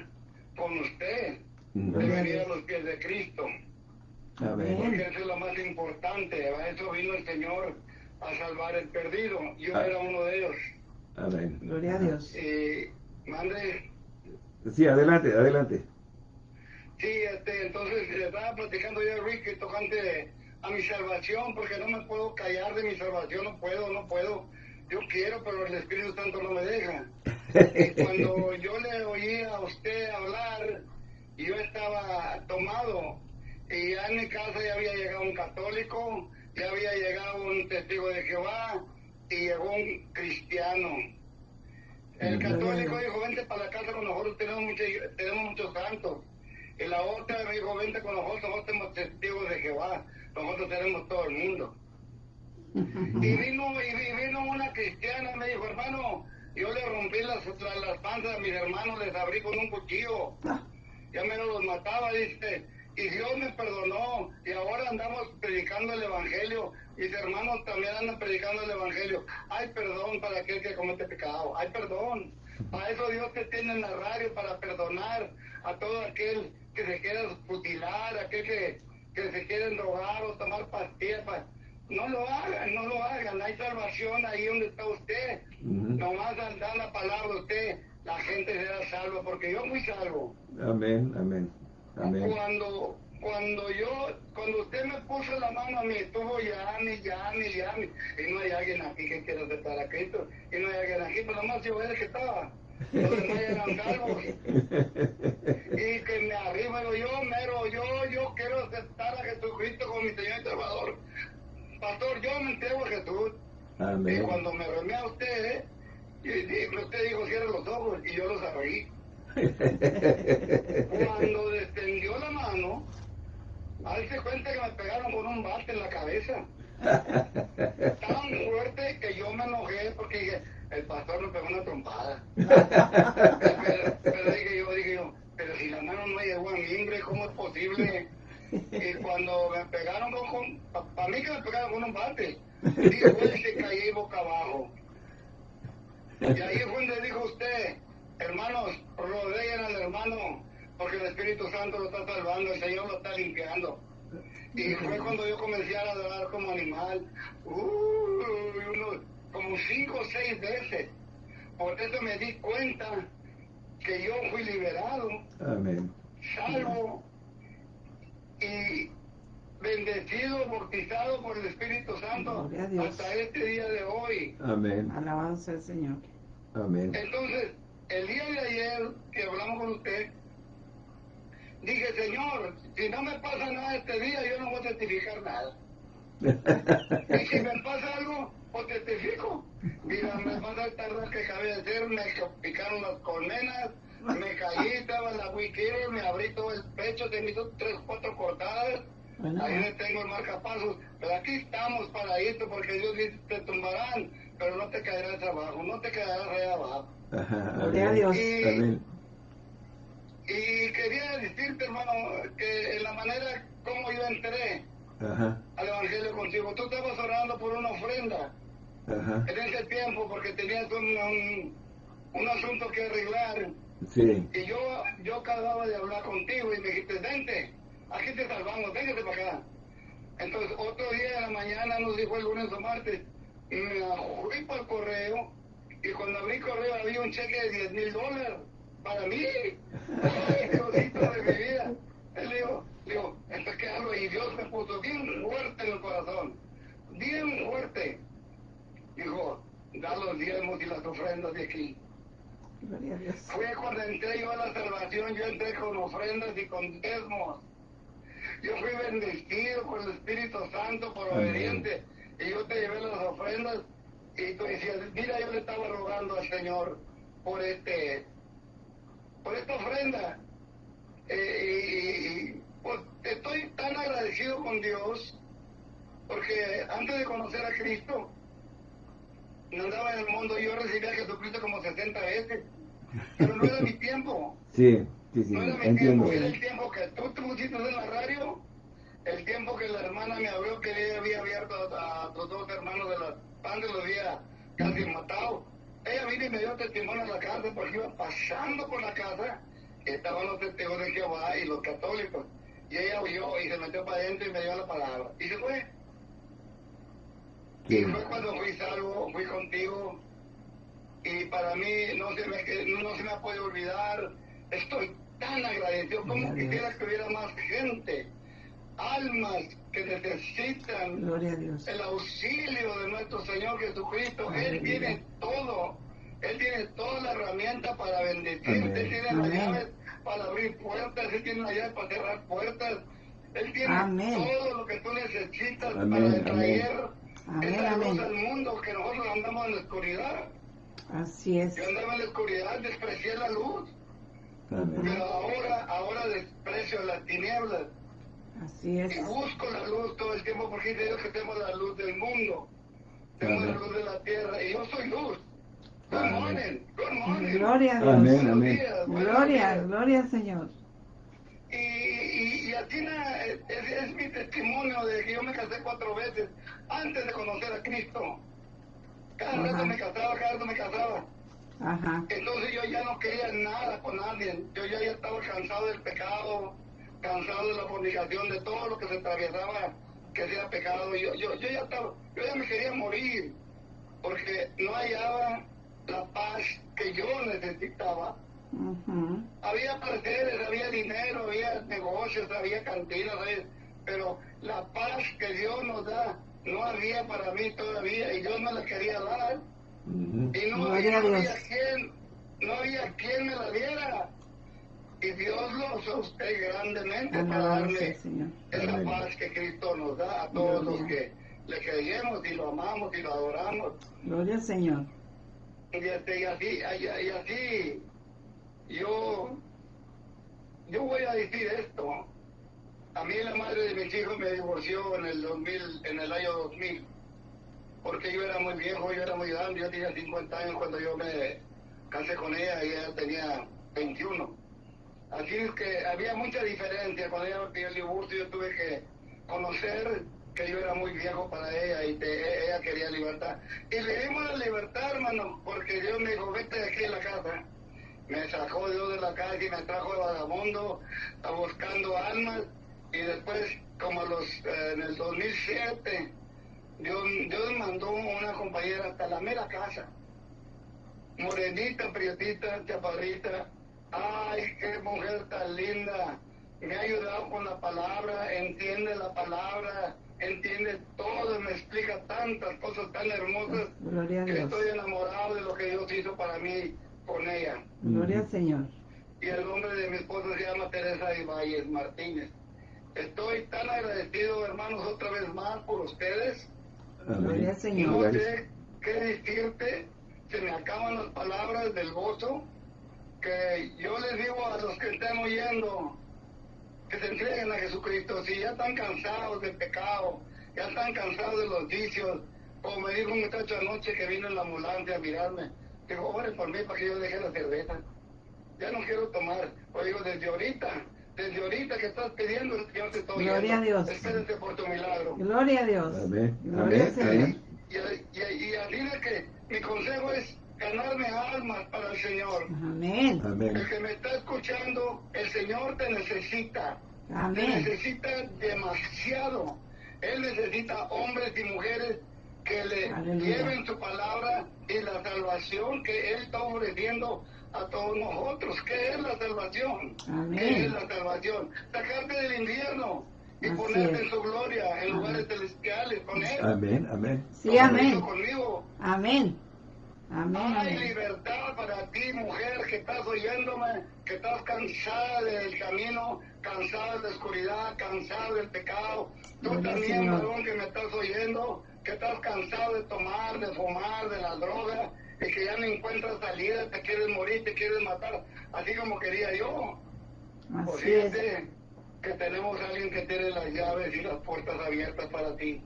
con usted de Amén. venir a los pies de Cristo. Amén. Porque eso es lo más importante. A eso vino el Señor a salvar el perdido. Yo Ah. era uno de ellos. Amén. Gloria a Dios. Y mande. Sí, adelante, adelante. Sí, este, entonces le estaba platicando yo a Ricky tocante a mi salvación, porque no me puedo callar de mi salvación, no puedo, no puedo. Yo quiero, pero el Espíritu Santo no me deja. Y cuando yo le oí a usted hablar, yo estaba tomado, y ya en mi casa ya había llegado un católico, ya había llegado un testigo de Jehová, y llegó un cristiano. El católico dijo, vente para la casa con nosotros, tenemos, mucho- tenemos muchos santos. Y la otra me dijo, vente con nosotros, nosotros somos testigos de Jehová, nosotros tenemos todo el mundo. Y vino, y vi- vino una cristiana, me dijo, hermano, yo le rompí las, las, las panzas a mis hermanos, les abrí con un cuchillo. Ya me los mataba, dice. Y Dios me perdonó. Y ahora andamos predicando el Evangelio. Mis hermanos también andan predicando el Evangelio. Hay perdón para aquel que comete pecado. Hay perdón. Para eso Dios te tiene en la radio, para perdonar a todo aquel que se quiera mutilar, aquel que, que se quiere drogar o tomar pastillas. pa- No lo hagan, no lo hagan. Hay salvación ahí donde está usted. Ujú. Nomás al dar la palabra a usted, la gente será salva, porque yo fui salvo. Amén, amén, amén. Cuando, cuando yo, cuando usted me puso la mano a mí, estuvo llame, llame, llame, y no hay alguien aquí que quiera aceptar a Cristo, y no hay alguien aquí, pero nomás yo era el que estaba. Y que me arriba digo yo, mero, yo, yo quiero aceptar a Jesucristo como mi Señor y Salvador. Pastor, yo me entrego a Jesús. Y cuando me remé a usted, y, usted dijo, cierra los ojos, y yo los abrí. Cuando descendió la mano, hazte cuenta que me pegaron con un bate en la cabeza. Tan fuerte que yo me enojé porque el pastor me pegó una trompada. pero, pero dije yo, dije yo, pero si la mano no llegó a mi hombre, ¿cómo es posible? Y cuando me pegaron para mí que me pegaron con un bate, dije, güey, se caí boca abajo. Y ahí fue donde dijo usted, hermanos, rodeen al hermano, porque el Espíritu Santo lo está salvando, el Señor lo está limpiando. Y fue cuando yo comencé a adorar como animal, uy, uno, como cinco o seis veces. Por eso me di cuenta que yo fui liberado, Amén. salvo y bendecido, bautizado por el Espíritu Santo hasta este día de hoy. Amén. Sea el Señor. Amén. Entonces, el día de ayer que hablamos con usted, dije, Señor, si no me pasa nada este día, yo no voy a testificar nada. Y si me pasa algo, pues testifico. Mira, me pasa el tarde que acabé de hacer, me picaron las colmenas, me caí, estaba en la wiki, me abrí todo el pecho, te hizo tres, cuatro cortadas. Bueno, Ahí le tengo el marcapasos. Pero aquí estamos para esto, porque Dios dice, te tumbarán, pero no te caerás abajo, no te quedarás allá abajo. Ajá, Gloria a amén. Dios. Y, Amén. Y quería decirte, hermano, que en la manera como yo entré Ajá, al Evangelio contigo, tú estabas orando por una ofrenda ajá. en ese tiempo porque tenías un, un, un asunto que arreglar. Sí. Y yo, yo acababa de hablar contigo y me dijiste, vente, aquí te salvamos, véngate para acá. Entonces, otro día de la mañana, nos dijo el lunes o martes, me fui para el correo, y cuando abrí el correo había un cheque de 10 mil dólares para mí. Ay, Diosito de mi vida. Él dijo, digo, entonces qué hago, y Dios me puso bien fuerte en el corazón, bien fuerte. Dijo, da los diezmos y las ofrendas de aquí. Fue cuando entré yo a la salvación, yo entré con ofrendas y con diezmos. Yo fui bendecido por el Espíritu Santo, por obediente. Y yo te llevé las ofrendas y tú decías, mira, yo le estaba rogando al Señor por este, por esta ofrenda. Eh, y, pues estoy tan agradecido con Dios porque antes de conocer a Cristo, andaba en el mundo, yo recibí a Jesucristo como 60 veces, pero no era mi tiempo. Sí, sí, sí, No era mi entiendo. tiempo, era el tiempo que tú te pusiste en la radio, el tiempo que la hermana me abrió que ella había abierto a, a tus dos hermanos de la padre los había casi matado. Ella vino y me dio testimonio en la casa porque iba pasando por la casa, estaban los testigos de Jehová y los católicos. Y ella huyó y se metió para adentro y me dio la palabra. Y se fue. Y fue cuando fui salvo, fui contigo. Y para mí no se me, no se me ha podido olvidar. Estoy tan agradecido. Como quisiera que hubiera más gente, almas que necesitan Gloria a Dios. el auxilio de nuestro Señor Jesucristo. Él tiene todo. Él tiene toda la herramienta para bendecirte. Él tiene las llaves para abrir puertas. Él tiene las llaves para cerrar puertas. Él tiene Amén. todo lo que tú necesitas Amén, para traer esa luz al mundo que nosotros andamos en la oscuridad. Así es. Yo andaba en la oscuridad, desprecié la luz, Amén. pero ahora, ahora desprecio las tinieblas Así es. y busco la luz todo el tiempo porque dice Dios que tenemos la luz del mundo, tenemos la luz de la tierra y yo soy luz. Good Amén. morning, good morning. Gloria a Dios. Amén, amén. Gloria, gloria al Señor. Y, y, y aquí na- es, es mi testimonio de que yo me casé cuatro veces antes de conocer a Cristo. Cada Ajá. rato me casaba, cada rato me casaba. Ajá. Entonces yo ya no quería nada con nadie. Yo ya, ya estaba cansado del pecado, cansado de la fornicación, de todo lo que se atravesaba que sea pecado. Yo, yo, yo ya estaba, yo ya me quería morir porque no hallaba la paz que yo necesitaba. Había placeres, había dinero, había negocios, había cantinas, había- pero la paz que Dios nos da no había para mí todavía y Dios me la quería dar. Y no, no había quien, no había quien me la diera. Y Dios lo usó usted grandemente para darle Señor. esa paz que Cristo nos da a todos los que le creemos y lo amamos y lo adoramos. Gloria al Señor. Y, este, y así, y, y así, yo, yo voy a decir esto. A mí la madre de mis hijos me divorció en el 2000, en el año 2000, porque yo era muy viejo, yo era muy grande, yo tenía 50 años cuando yo me casé con ella y ella tenía 21. Así es que había mucha diferencia. Cuando ella me pidió el divorcio, yo tuve que conocer que yo era muy viejo para ella y que ella quería libertad. Y le dimos la libertad, hermano, porque Dios me dijo, vete de aquí a la casa. Me sacó Dios de la casa y me trajo de vagabundo, a buscando almas. Y después, como los, eh, en el 2007, Dios, Dios mandó una compañera hasta la mera casa. Morenita, prietita, chaparrita. Ay, qué mujer tan linda. Me ha ayudado con la palabra, entiende la palabra, entiende todo, me explica tantas cosas tan hermosas Gloria a que Dios. estoy enamorado de lo que Dios hizo para mí con ella. Gloria al Señor. Y el nombre de mi esposa se llama Teresa Ibáñez Martínez. Estoy tan agradecido, hermanos, otra vez más por ustedes. Gloria al No Señor. sé qué decirte, se me acaban las palabras del gozo, que yo les digo a los que estén oyendo, que se entreguen a Jesucristo, si ya están cansados del pecado, ya están cansados de los vicios, como me dijo un muchacho anoche que vino en la ambulancia a mirarme, dijo, ore por mí para que yo deje la cerveza, ya no quiero tomar, o digo, desde ahorita, desde ahorita que estás pidiendo, el Señor te está Gloria a Dios. espérate por tu milagro. Gloria a Dios. Amén. Gloria Amén. Y, y, y así de que mi consejo es ganarme almas para el Señor. Amén. Amén. El que me está escuchando, el Señor te necesita. Te Amén. necesita demasiado. Él necesita hombres y mujeres que le Aleluya. lleven su palabra y la salvación que Él está ofreciendo a todos nosotros. ¿Qué es la salvación? Amén. ¿Qué es la salvación? Sacarte del infierno y Así ponerte es. en su gloria, en lugares celestiales con Él. Amén. Amén. Sí, amén. conmigo. Amén. Amén. Hay libertad para ti, mujer, que estás oyéndome, que estás cansada del camino, cansada de la oscuridad, cansada del pecado. Tú también, Señor. varón, que me estás oyendo, que estás cansado de tomar, de fumar, de la droga, y que ya no encuentras salida, te quieres morir, te quieres matar, así como quería yo. Pues Así es. fíjate que tenemos a alguien que tiene las llaves y las puertas abiertas para ti.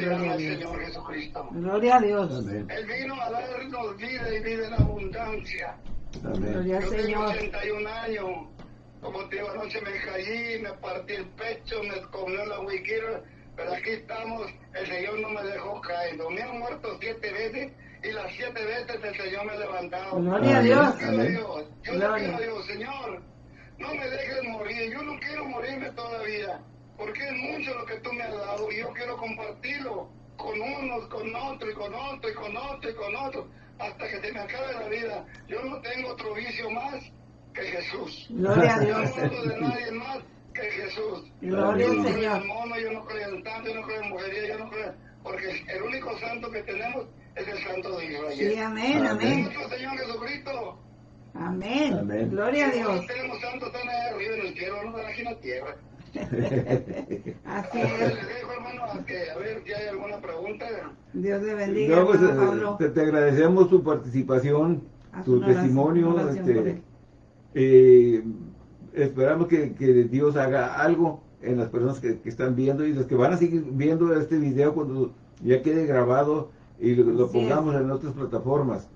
Gloria llama a el Dios. Señor Jesucristo. Gloria a Dios. Amén. Él vino a darnos vida y vida en abundancia. Amén. Gloria al Yo tengo Señor. 81 años. Como te digo, anoche me caí, me partí el pecho, me comió la wiquira, pero aquí estamos, el Señor no me dejó caer. Me han muerto siete veces y las siete veces el Señor me ha levantado. Gloria a. Dios. Yo le Gloria. quiero a Dios, Señor, no me dejes morir, yo no quiero morirme todavía, porque es mucho lo que tú me has dado y yo quiero compartirlo con unos, con otro y con otro y con otro y con otro, hasta que se me acabe la vida. Yo no tengo otro vicio más que Jesús. Gloria a Yo Dios. no hablo de nadie más que Jesús. Gloria yo al no creo Señor. en mono, yo no creo en tanto, yo no creo en mujería, yo no creo, porque el único santo que tenemos es el santo de Israel. Sí, amén, Amén. amén. Nuestro Señor Jesucristo. Amén. Amén. Gloria a Dios. No tenemos santos tan allá arriba en el cielo, no están aquí en la tierra. Así es. les dejo, hermano, a, que, a ver si hay alguna pregunta. Dios le bendiga, No, pues, hermano eh, Pablo. te, te agradecemos tu participación, Haz tu testimonio. oración este, eh, esperamos que, que Dios haga algo en las personas que, que están viendo y los que van a seguir viendo este video cuando ya quede grabado y lo, lo Así es. pongamos en otras plataformas.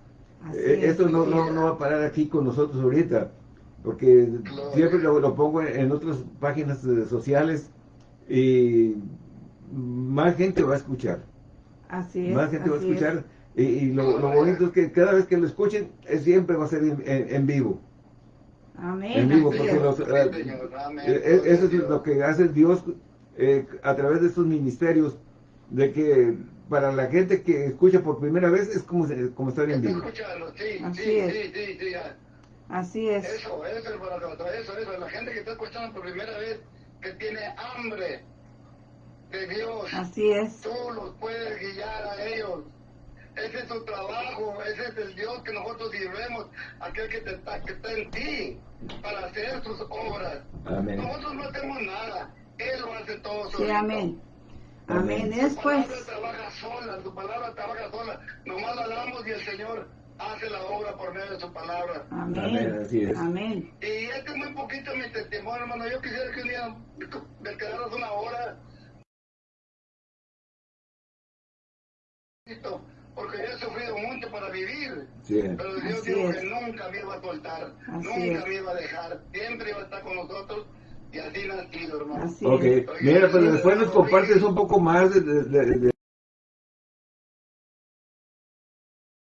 Eh, es. esto no, no, no va a parar aquí con nosotros ahorita, porque siempre lo, lo pongo en, otras páginas eh, sociales y más gente va a escuchar. Así es. Más gente va a es. escuchar. Y, y lo, lo bonito es que cada vez que lo escuchen, eh, siempre va a ser en, en- en vivo. Amén. En vivo, porque es. los, Sí, eh, eso es lo que hace Dios eh, a través de estos ministerios, de que para la gente que escucha por primera vez es como, estar en vivo. sí, Así sí, es. sí, sí, sí, ya. Así es. Eso, eso, eso, eso. La gente que está escuchando por primera vez, que tiene hambre de Dios, Así es. tú los puedes guiar a ellos. Ese es su trabajo, ese es el Dios que nosotros sirvemos a aquel que, te está, que está en ti para hacer sus obras. Amén. Nosotros no hacemos nada, Él lo hace todo Sí, amén. Amén. Amén. Su Es pues. palabra trabaja sola, su palabra trabaja sola. Nomás la hablamos y el Señor hace la obra por medio de su palabra. Amén, Amén. así es. Amén. Y este es muy poquito mi testimonio, hermano. Yo quisiera que un día me quedaras una hora. Porque yo he sufrido mucho para vivir. Sí. Pero Dios Así dijo es. que nunca me iba a soltar, Así nunca es. me iba a dejar, siempre iba a estar con nosotros y así ha sido, hermano. Así Ok, es. mira, pero después nos compartes un poco más de... de- de- de-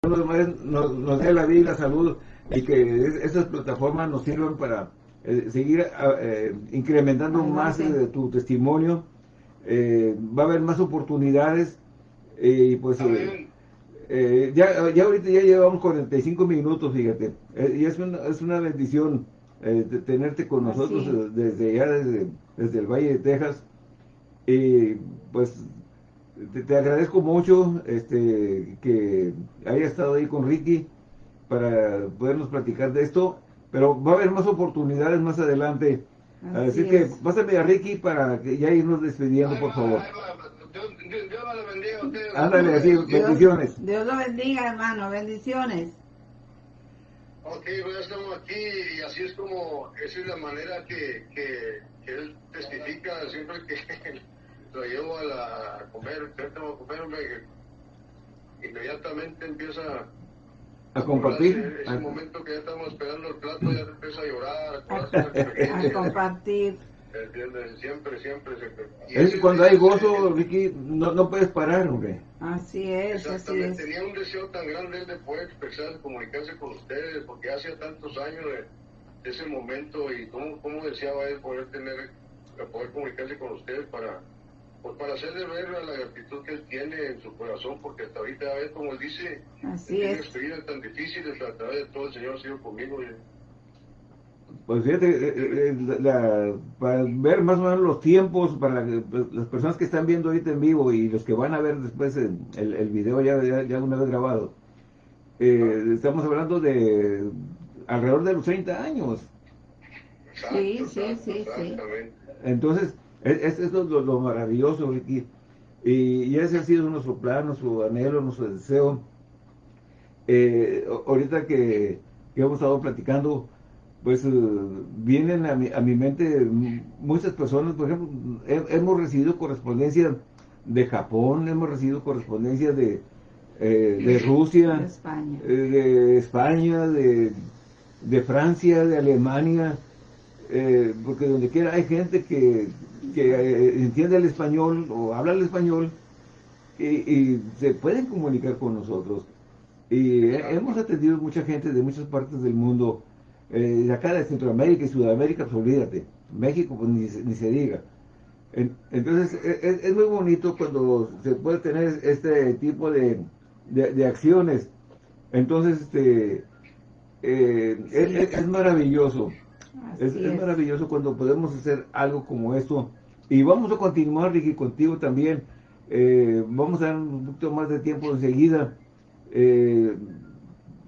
nos, nos dé la vida y la salud y que es- esas plataformas nos sirvan para eh, seguir ah, eh, incrementando más eh, tu testimonio. Eh, va a haber más oportunidades y pues eh, eh, ya, ya ahorita ya llevamos 45 minutos, fíjate. Eh, y es una, es una bendición eh, de tenerte con nosotros es. desde ya, desde, desde el Valle de Texas. Y pues te, te agradezco mucho este que haya estado ahí con Ricky para podernos platicar de esto. Pero va a haber más oportunidades más adelante. Así, Así que pásame a Ricky para que ya irnos despidiendo, por favor. Dios, Dios, Dios lo bendiga a ustedes. Ándale, así, Dios, bendiciones. Dios lo bendiga, hermano. Bendiciones. Ok, pues ya estamos aquí y así es como, esa es la manera que, que, que él testifica siempre que lo llevo a, la, a comer, ahorita vamos a comer, que inmediatamente empieza A compartir. acordarse, Ese a- momento que ya estamos esperando el plato, ya empieza a llorar, a A compartir. ¿entiendes? Siempre, siempre, siempre. Y Es que cuando hay gozo, Ricky, no, no puedes parar, hombre. Así es, así Exactamente, es. tenía un deseo tan grande él de poder expresar, comunicarse con ustedes, porque hace tantos años de, de ese momento y cómo, cómo deseaba él poder tener, poder comunicarse con ustedes para, pues para hacerle ver la gratitud que él tiene en su corazón, porque hasta ahorita, a ver, como él dice, Así tiene es. experiencias tan difíciles, a través de todo el Señor ha sido conmigo. y- Pues fíjate, eh, eh, la- la- para ver más o menos los tiempos, para que, pues, las personas que están viendo ahorita en vivo y los que van a ver después el, el, el video ya, ya, ya una vez grabado, eh, estamos hablando de alrededor de los 30 años. Exacto, Sí, sí, exacto, sí, sí. exactamente. Entonces, es, es, es lo, lo- lo maravilloso, Ricky. Y, y ese ha sido nuestro plan, nuestro anhelo, nuestro deseo. Eh, ahorita que, que hemos estado platicando, pues eh, vienen a mi, a mi mente muchas personas, por ejemplo, he- hemos recibido correspondencia de Japón, hemos recibido correspondencia de, eh, de Rusia, De España. eh, de España, de, de Francia, de Alemania, eh, porque donde quiera hay gente que, que eh, entiende el español o habla el español y, y se pueden comunicar con nosotros. Y he- hemos atendido mucha gente de muchas partes del mundo, eh, de acá de Centroamérica y Sudamérica, pues olvídate, México pues ni, se- ni se diga. En- Entonces e- es, es muy bonito cuando se puede tener este tipo de, de- de acciones. Entonces, este, eh, es, Sí. es- es maravilloso. Es, es es. maravilloso cuando podemos hacer algo como esto. Y vamos a continuar, Ricky, contigo también. Eh, vamos a dar un poquito más de tiempo enseguida. eh,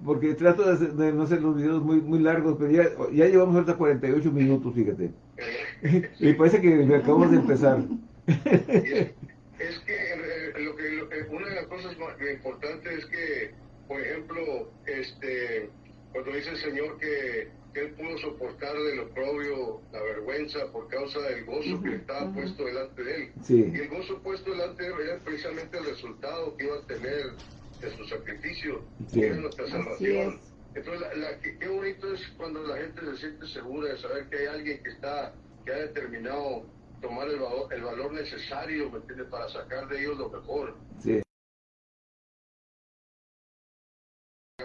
porque trato de, hacer- de no hacer los videos muy, muy largos, pero ya, ya llevamos ahorita 48 minutos, fíjate. y parece que acabamos de empezar. Es que eh, lo que lo que- una de las cosas más importantes es que, por ejemplo, este, cuando dice el Señor que, que él pudo soportar del oprobio, la vergüenza por causa del gozo que le estaba Ujú, ujú. puesto delante de él. Sí. Y el gozo puesto delante de él era precisamente el resultado que iba a tener de su sacrificio, Sí. que era nuestra salvación. es. Entonces, la, la- qué, qué bonito es cuando la gente se siente segura de saber que hay alguien que está, que ha determinado tomar el valor, el valor necesario, ¿me entiendes?, para sacar de ellos lo mejor. Sí.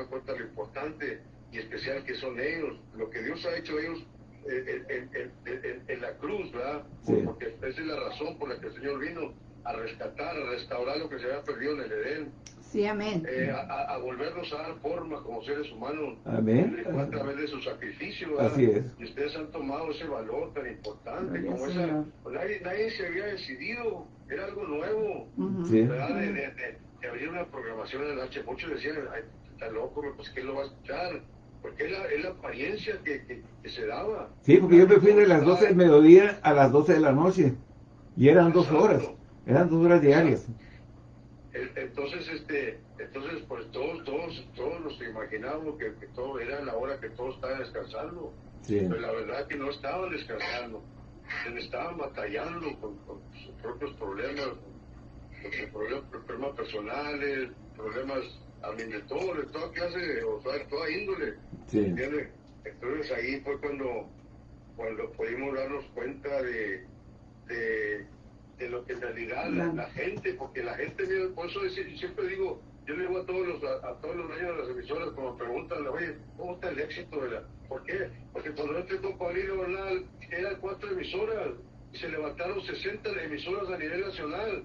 Cuenta lo importante y especial que son ellos, lo que Dios ha hecho ellos en, en- en- en- en la cruz, ¿verdad? Sí. Porque esa es la razón por la que el Señor vino a rescatar, a restaurar lo que se había perdido en el Edén. Sí, amén. eh, a, a- a volvernos a dar forma como seres humanos. Amén. A través de su sacrificio. ¿verdad? Así es. Y ustedes han tomado ese valor tan importante como esa. Pues nadie, nadie se había decidido, era algo nuevo. Ujú. Sí. ¿verdad? De, de- de- de abrir una programación en el H. Muchos decían, "Ay, está loco, pues ¿qué lo va a escuchar? Porque es la, es la apariencia que, que, se daba. Sí, porque yo me fui de las 12 del mediodía a las 12 de la noche. Y eran dos horas. Eran dos horas diarias. Entonces, este, entonces pues todos, todos, todos nos imaginamos que, todo era la hora que todos estaban descansando. Pero la verdad que no estaban descansando. Se estaban batallando con, sus propios problemas, con problemas, problemas personales, problemas también de todo, de toda clase, o sea, de toda índole. Entonces ahí fue cuando, cuando pudimos darnos cuenta de, de, lo que en realidad la, gente, porque la gente, por eso siempre digo, yo le digo a todos los, a, todos los dueños de las emisoras, cuando preguntan, oye, ¿cómo está el éxito de la...? ¿Por qué? Porque cuando entré con Paulino Bernal, eran cuatro emisoras, y se levantaron 60 emisoras a nivel nacional,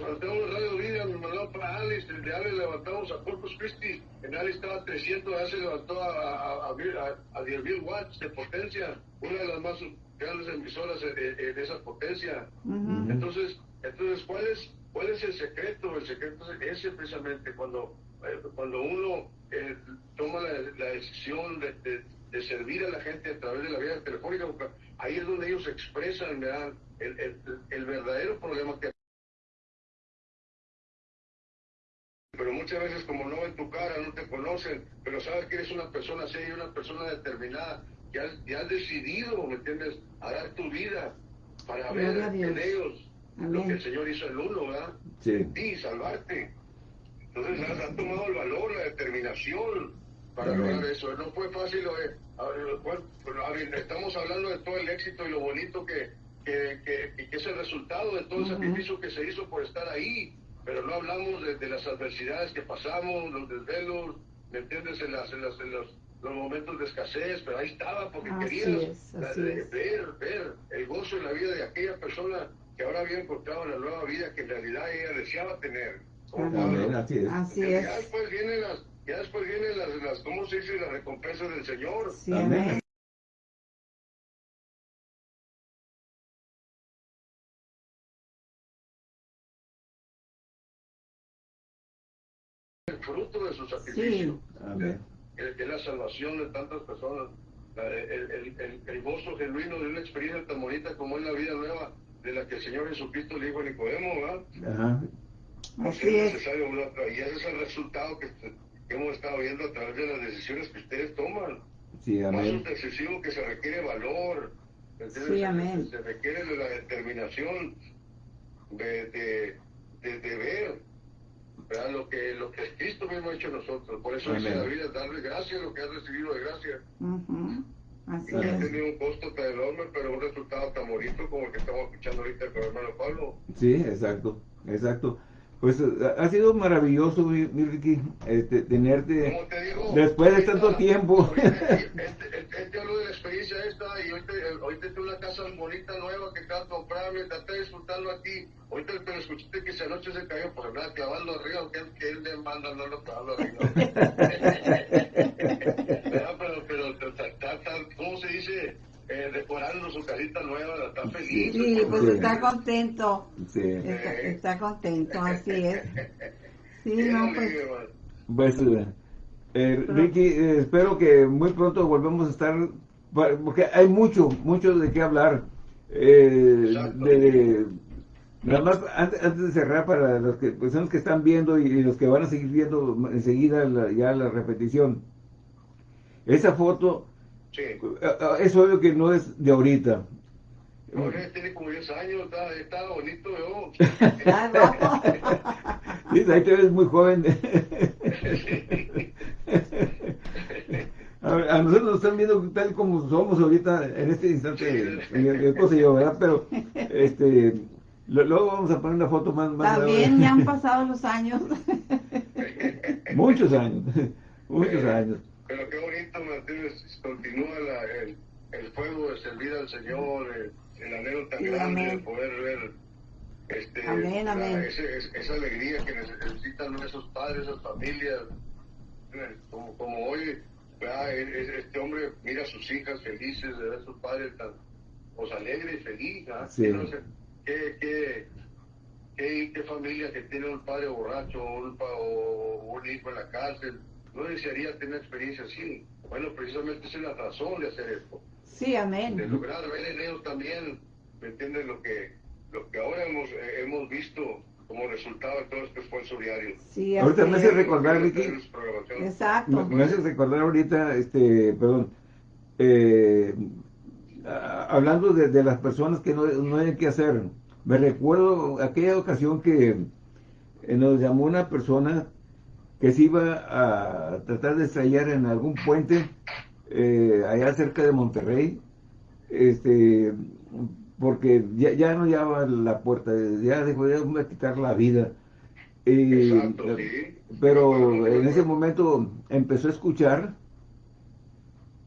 levantamos Radio Vida, me mandó para Alice, de Alice levantamos a Corpus Christi, en Alice estaba 300, ya se levantó a, a, a, 10.000 watts de potencia, una de las más grandes emisoras de, esa potencia. Entonces, entonces ¿cuál es, ¿cuál es el secreto? El secreto es ese precisamente, cuando, eh, cuando uno eh, toma la, decisión de, de, servir a la gente a través de la vía telefónica, ahí es donde ellos expresan el, el, el verdadero problema que pero muchas veces como no ven tu cara, no te conocen, pero sabes que eres una persona seria, una persona determinada, que has, decidido, ¿me entiendes?, a dar tu vida para ver en ellos lo que el Señor hizo en uno, ¿verdad? Sí. Y salvarte. Entonces has, tomado el valor, la determinación para lograr eso. No fue fácil, eh. estamos hablando de todo el éxito y lo bonito que, que, que, que es el resultado de todo el sacrificio que se hizo por estar ahí pero no hablamos de, las adversidades que pasamos, los desvelos, ¿me entiendes? En, las, en, las, en los, los, momentos de escasez, pero ahí estaba porque querías ver, ver el gozo en la vida de aquella persona que ahora había encontrado la nueva vida que en realidad ella deseaba tener. así es. Así es. Ya después vienen las, ya después vienen las, las, ¿cómo se dice? Las recompensas del Señor. amén. Fruto de su sacrificio. Es, la salvación de tantas personas. El, gozo genuino de una experiencia tan bonita como es la vida nueva de la que el Señor Jesucristo le dijo a Nicodemo, ¿verdad? Así es necesario y ese es el resultado que, hemos estado viendo a través de las decisiones que ustedes toman. Sí, amén. Más excesivo que se requiere valor, sí, amén. Se, requiere de la determinación de, de, de, de ver lo que, lo que Cristo mismo ha hecho nosotros. Por eso dice la vida, darle gracias a lo que has recibido de gracia. Así y ha tenido un costo tan enorme, pero un resultado tan bonito como el que estamos escuchando ahorita con el hermano Pablo. Sí, exacto, exacto. Pues ha sido maravilloso, mi, Ricky, este, tenerte después de tanto tiempo. Este, habló de la experiencia esta y ahorita, ahorita tengo una casa bonita nueva que acabo de comprar mientras está disfrutando aquí. Ahorita pero escuchaste que esa noche se cayó por nada clavando arriba, que, que él le manda no lo clavando arriba. pero, pero, pero, ¿cómo se dice? Eh, decorando su casita nueva, está feliz. Sí, pues está contento. Sí. Está, contento, así es. Sí, no, pues. Pues, eh, eh Ricky, eh, espero que muy pronto volvamos a estar, porque hay mucho, mucho de qué hablar. Eh, de, nada más, antes, antes, de cerrar, para las que, personas que están viendo y, los que van a seguir viendo enseguida ya la repetición, esa foto Sí. Eh, eh, es obvio que no es de ahorita. Tiene como 10 años, está, está bonito yo. ahí te ves muy joven. A, nosotros nos están viendo tal como somos ahorita en este instante, mi y yo, ¿verdad? Pero este, luego vamos a poner una foto más. más También ya han pasado los años. muchos años, muchos años. Martínez, continúa la, el, el, fuego de servir al Señor, el, el anhelo tan grande de poder ver este, amén, amén. esa alegría que necesitan esos padres, esas familias, como, como hoy, este hombre mira a sus hijas felices de ver a sus padres tan pues, alegre y feliz. Sí. ¿qué, qué, qué, qué, familia que tiene un padre borracho un, o un hijo en la cárcel no desearía tener experiencia así. Bueno, precisamente esa es la razón de hacer esto, Sí, de amén. lograr ver en ellos también, ¿me entiendes? Lo que, lo que ahora hemos, eh, hemos visto como resultado de todo este esfuerzo diario. Sí, Ahorita me hace recordar, Ricky. Exacto. Me, me hace recordar ahorita, este, perdón, eh, a- hablando de, de las personas que no, no hay que hacer. Me recuerdo aquella ocasión que eh, nos llamó una persona que se iba a tratar de estrellar en algún puente eh, allá cerca de Monterrey, este, porque ya, ya no llevaba la puerta, ya dejó de quitar la vida. Exacto, sí. pero en ese momento empezó a escuchar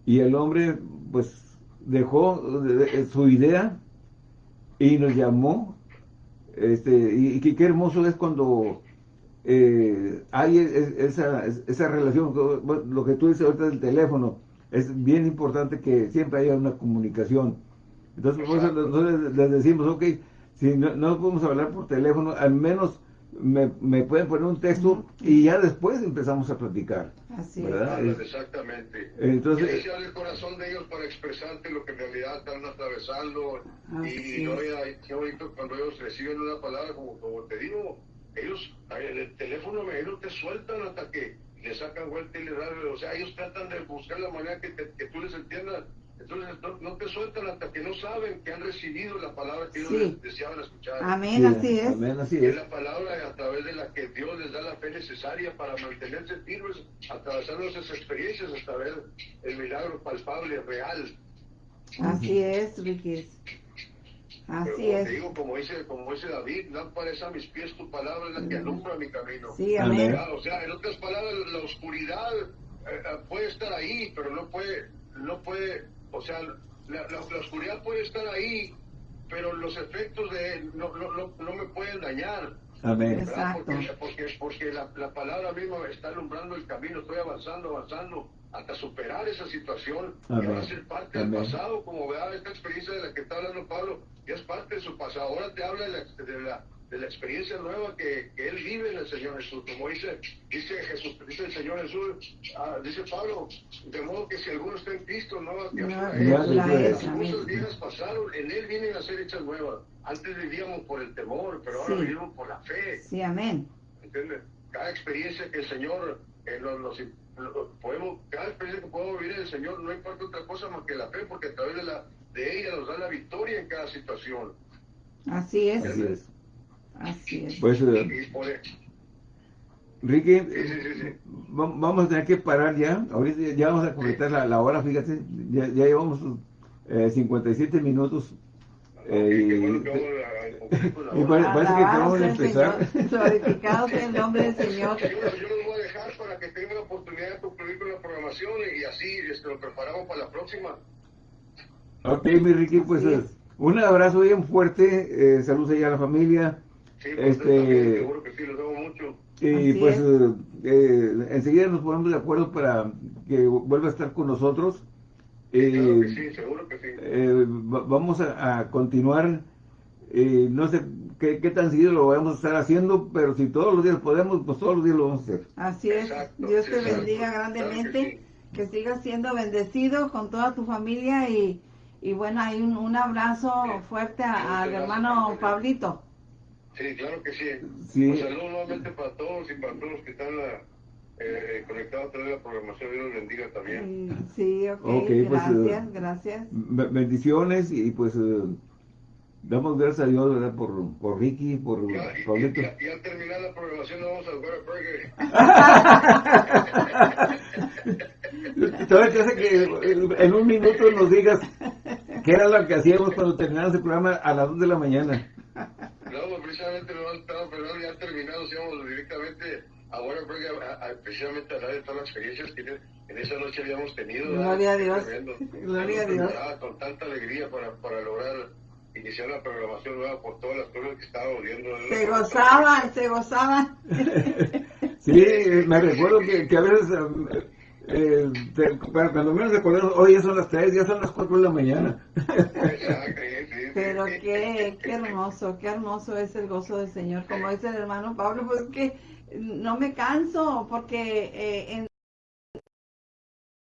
y el hombre pues dejó de- de- su idea y nos llamó este y, y qué hermoso es cuando eh, hay es- esa, esa relación lo que tú dices ahorita del teléfono es bien importante que siempre haya una comunicación entonces por eso Exacto. nosotros les decimos ok si no, no podemos hablar por teléfono al menos me, me pueden poner un texto y ya después empezamos a platicar Así es. ¿verdad? Es- exactamente. entonces el corazón de ellos para expresarte lo que en realidad están atravesando. Y no, es. ya- qué bonito cuando ellos reciben una palabra, como, como te digo, ellos, en el teléfono, ellos no te sueltan hasta que le sacan vuelta y le dan, o sea, ellos tratan de buscar la manera que, te- que tú les entiendas. Entonces, no, no te sueltan hasta que no saben que han recibido la palabra que ellos Sí. deseaban escuchar. Amén, sí, así es. amén, así es es la palabra a través de la que Dios les da la fe necesaria para mantenerse firmes, atravesando esas experiencias hasta ver el milagro palpable, real. Así es, Pero Así como es. te digo, como dice, como dice David, lámpara es a mis pies tu palabra, es la que alumbra mi camino. Sí, Amén. Ya, O sea, en otras palabras, la oscuridad eh, eh, puede estar ahí, pero no puede, no puede, o sea, la, la- la oscuridad puede estar ahí, pero los efectos de no, no, no, no me pueden dañar. amén. Exacto. Porque, porque, porque la, la palabra misma me está alumbrando el camino, estoy avanzando, avanzando, hasta superar esa situación Amén. y ahora ser parte Amén. del pasado, como vea esta experiencia de la que está hablando Pablo, ya es parte de su pasado, ahora te habla de la, de la, de la experiencia nueva que, que él vive en el Señor Jesús, como dice, dice Jesús, dice el Señor Jesús, ah, dice Pablo, de modo que si alguno está en Cristo, nueva criatura Nueva es. criatura Las cosas viejas pasaron, en él vienen a ser hechas nuevas. Antes vivíamos por el temor, pero ahora Sí. vivimos por la fe. Sí, amén. ¿entiendes? Cada experiencia que el Señor eh, nos, nos- podemos, cada experiencia que podemos vivir en el Señor no importa otra cosa más que la fe, porque a través de la de ella nos da la victoria en cada situación. Así es. así es Así es. pues eh, e- Ricky Sí, sí, sí, sí. va- vamos a tener que parar ya ahorita ya vamos a completar la, la hora fíjate ya, ya llevamos eh, 57 minutos eh, vamos a- a la y parece que de sea el empezar. Glorificado sea el nombre del Señor. Yo, yo los voy a dejar para que tengan la oportunidad de concluir programación y así este, lo preparamos para la próxima. Ok, mi Ricky, pues eh, es. un abrazo bien fuerte, eh, saludos allá a la familia, Sí, pues, Este- también, seguro que sí, los veo mucho. y Así pues es. eh, eh, enseguida nos ponemos de acuerdo para que vuelva a estar con nosotros. Sí, claro que Eh, sí, seguro que sí. eh, va- vamos a, a continuar, eh, no sé qué, qué tan seguido lo vamos a estar haciendo, pero si todos los días podemos, pues todos los días lo vamos a hacer. Así es. Exacto, Dios sí, te exacto. bendiga Claro que sigas siendo bendecido con toda tu familia y, y bueno, hay un, un abrazo fuerte a- al hermano Pablito. Sí, claro que sí. Sí. Un saludo nuevamente para todos y para todos los que están eh, eh, conectados a través de la programación. Dios los bendiga también. Sí, ok, Ok, pues, gracias, eh, gracias. Be- Bendiciones y pues eh, damos gracias a Dios ¿verdad? Por, por Ricky, por Ya, y, Pablito. y- y- y al terminar la programación nos vamos al Burger. Todavía te hace que en un minuto nos digas qué era lo que hacíamos cuando terminamos el programa a las 2 de la mañana. No, pues, precisamente no han estado, pero ya terminados, íbamos directamente a Whataburger a, a- precisamente a hablar de todas las experiencias que en- esa noche habíamos tenido. ¿verdad? Gloria a Dios. Gloria a Dios. Con tanta alegría para, para lograr iniciar la programación nueva por todas las cosas que estaba viendo. Se gozaban, se gozaban. Sí, me recuerdo que, que a veces, eh, para cuando menos recordamos, hoy ya son las 3, ya son las 4 de la mañana. Pero qué, qué hermoso, qué hermoso es el gozo del Señor. Como dice el hermano Pablo, pues que no me canso porque eh, en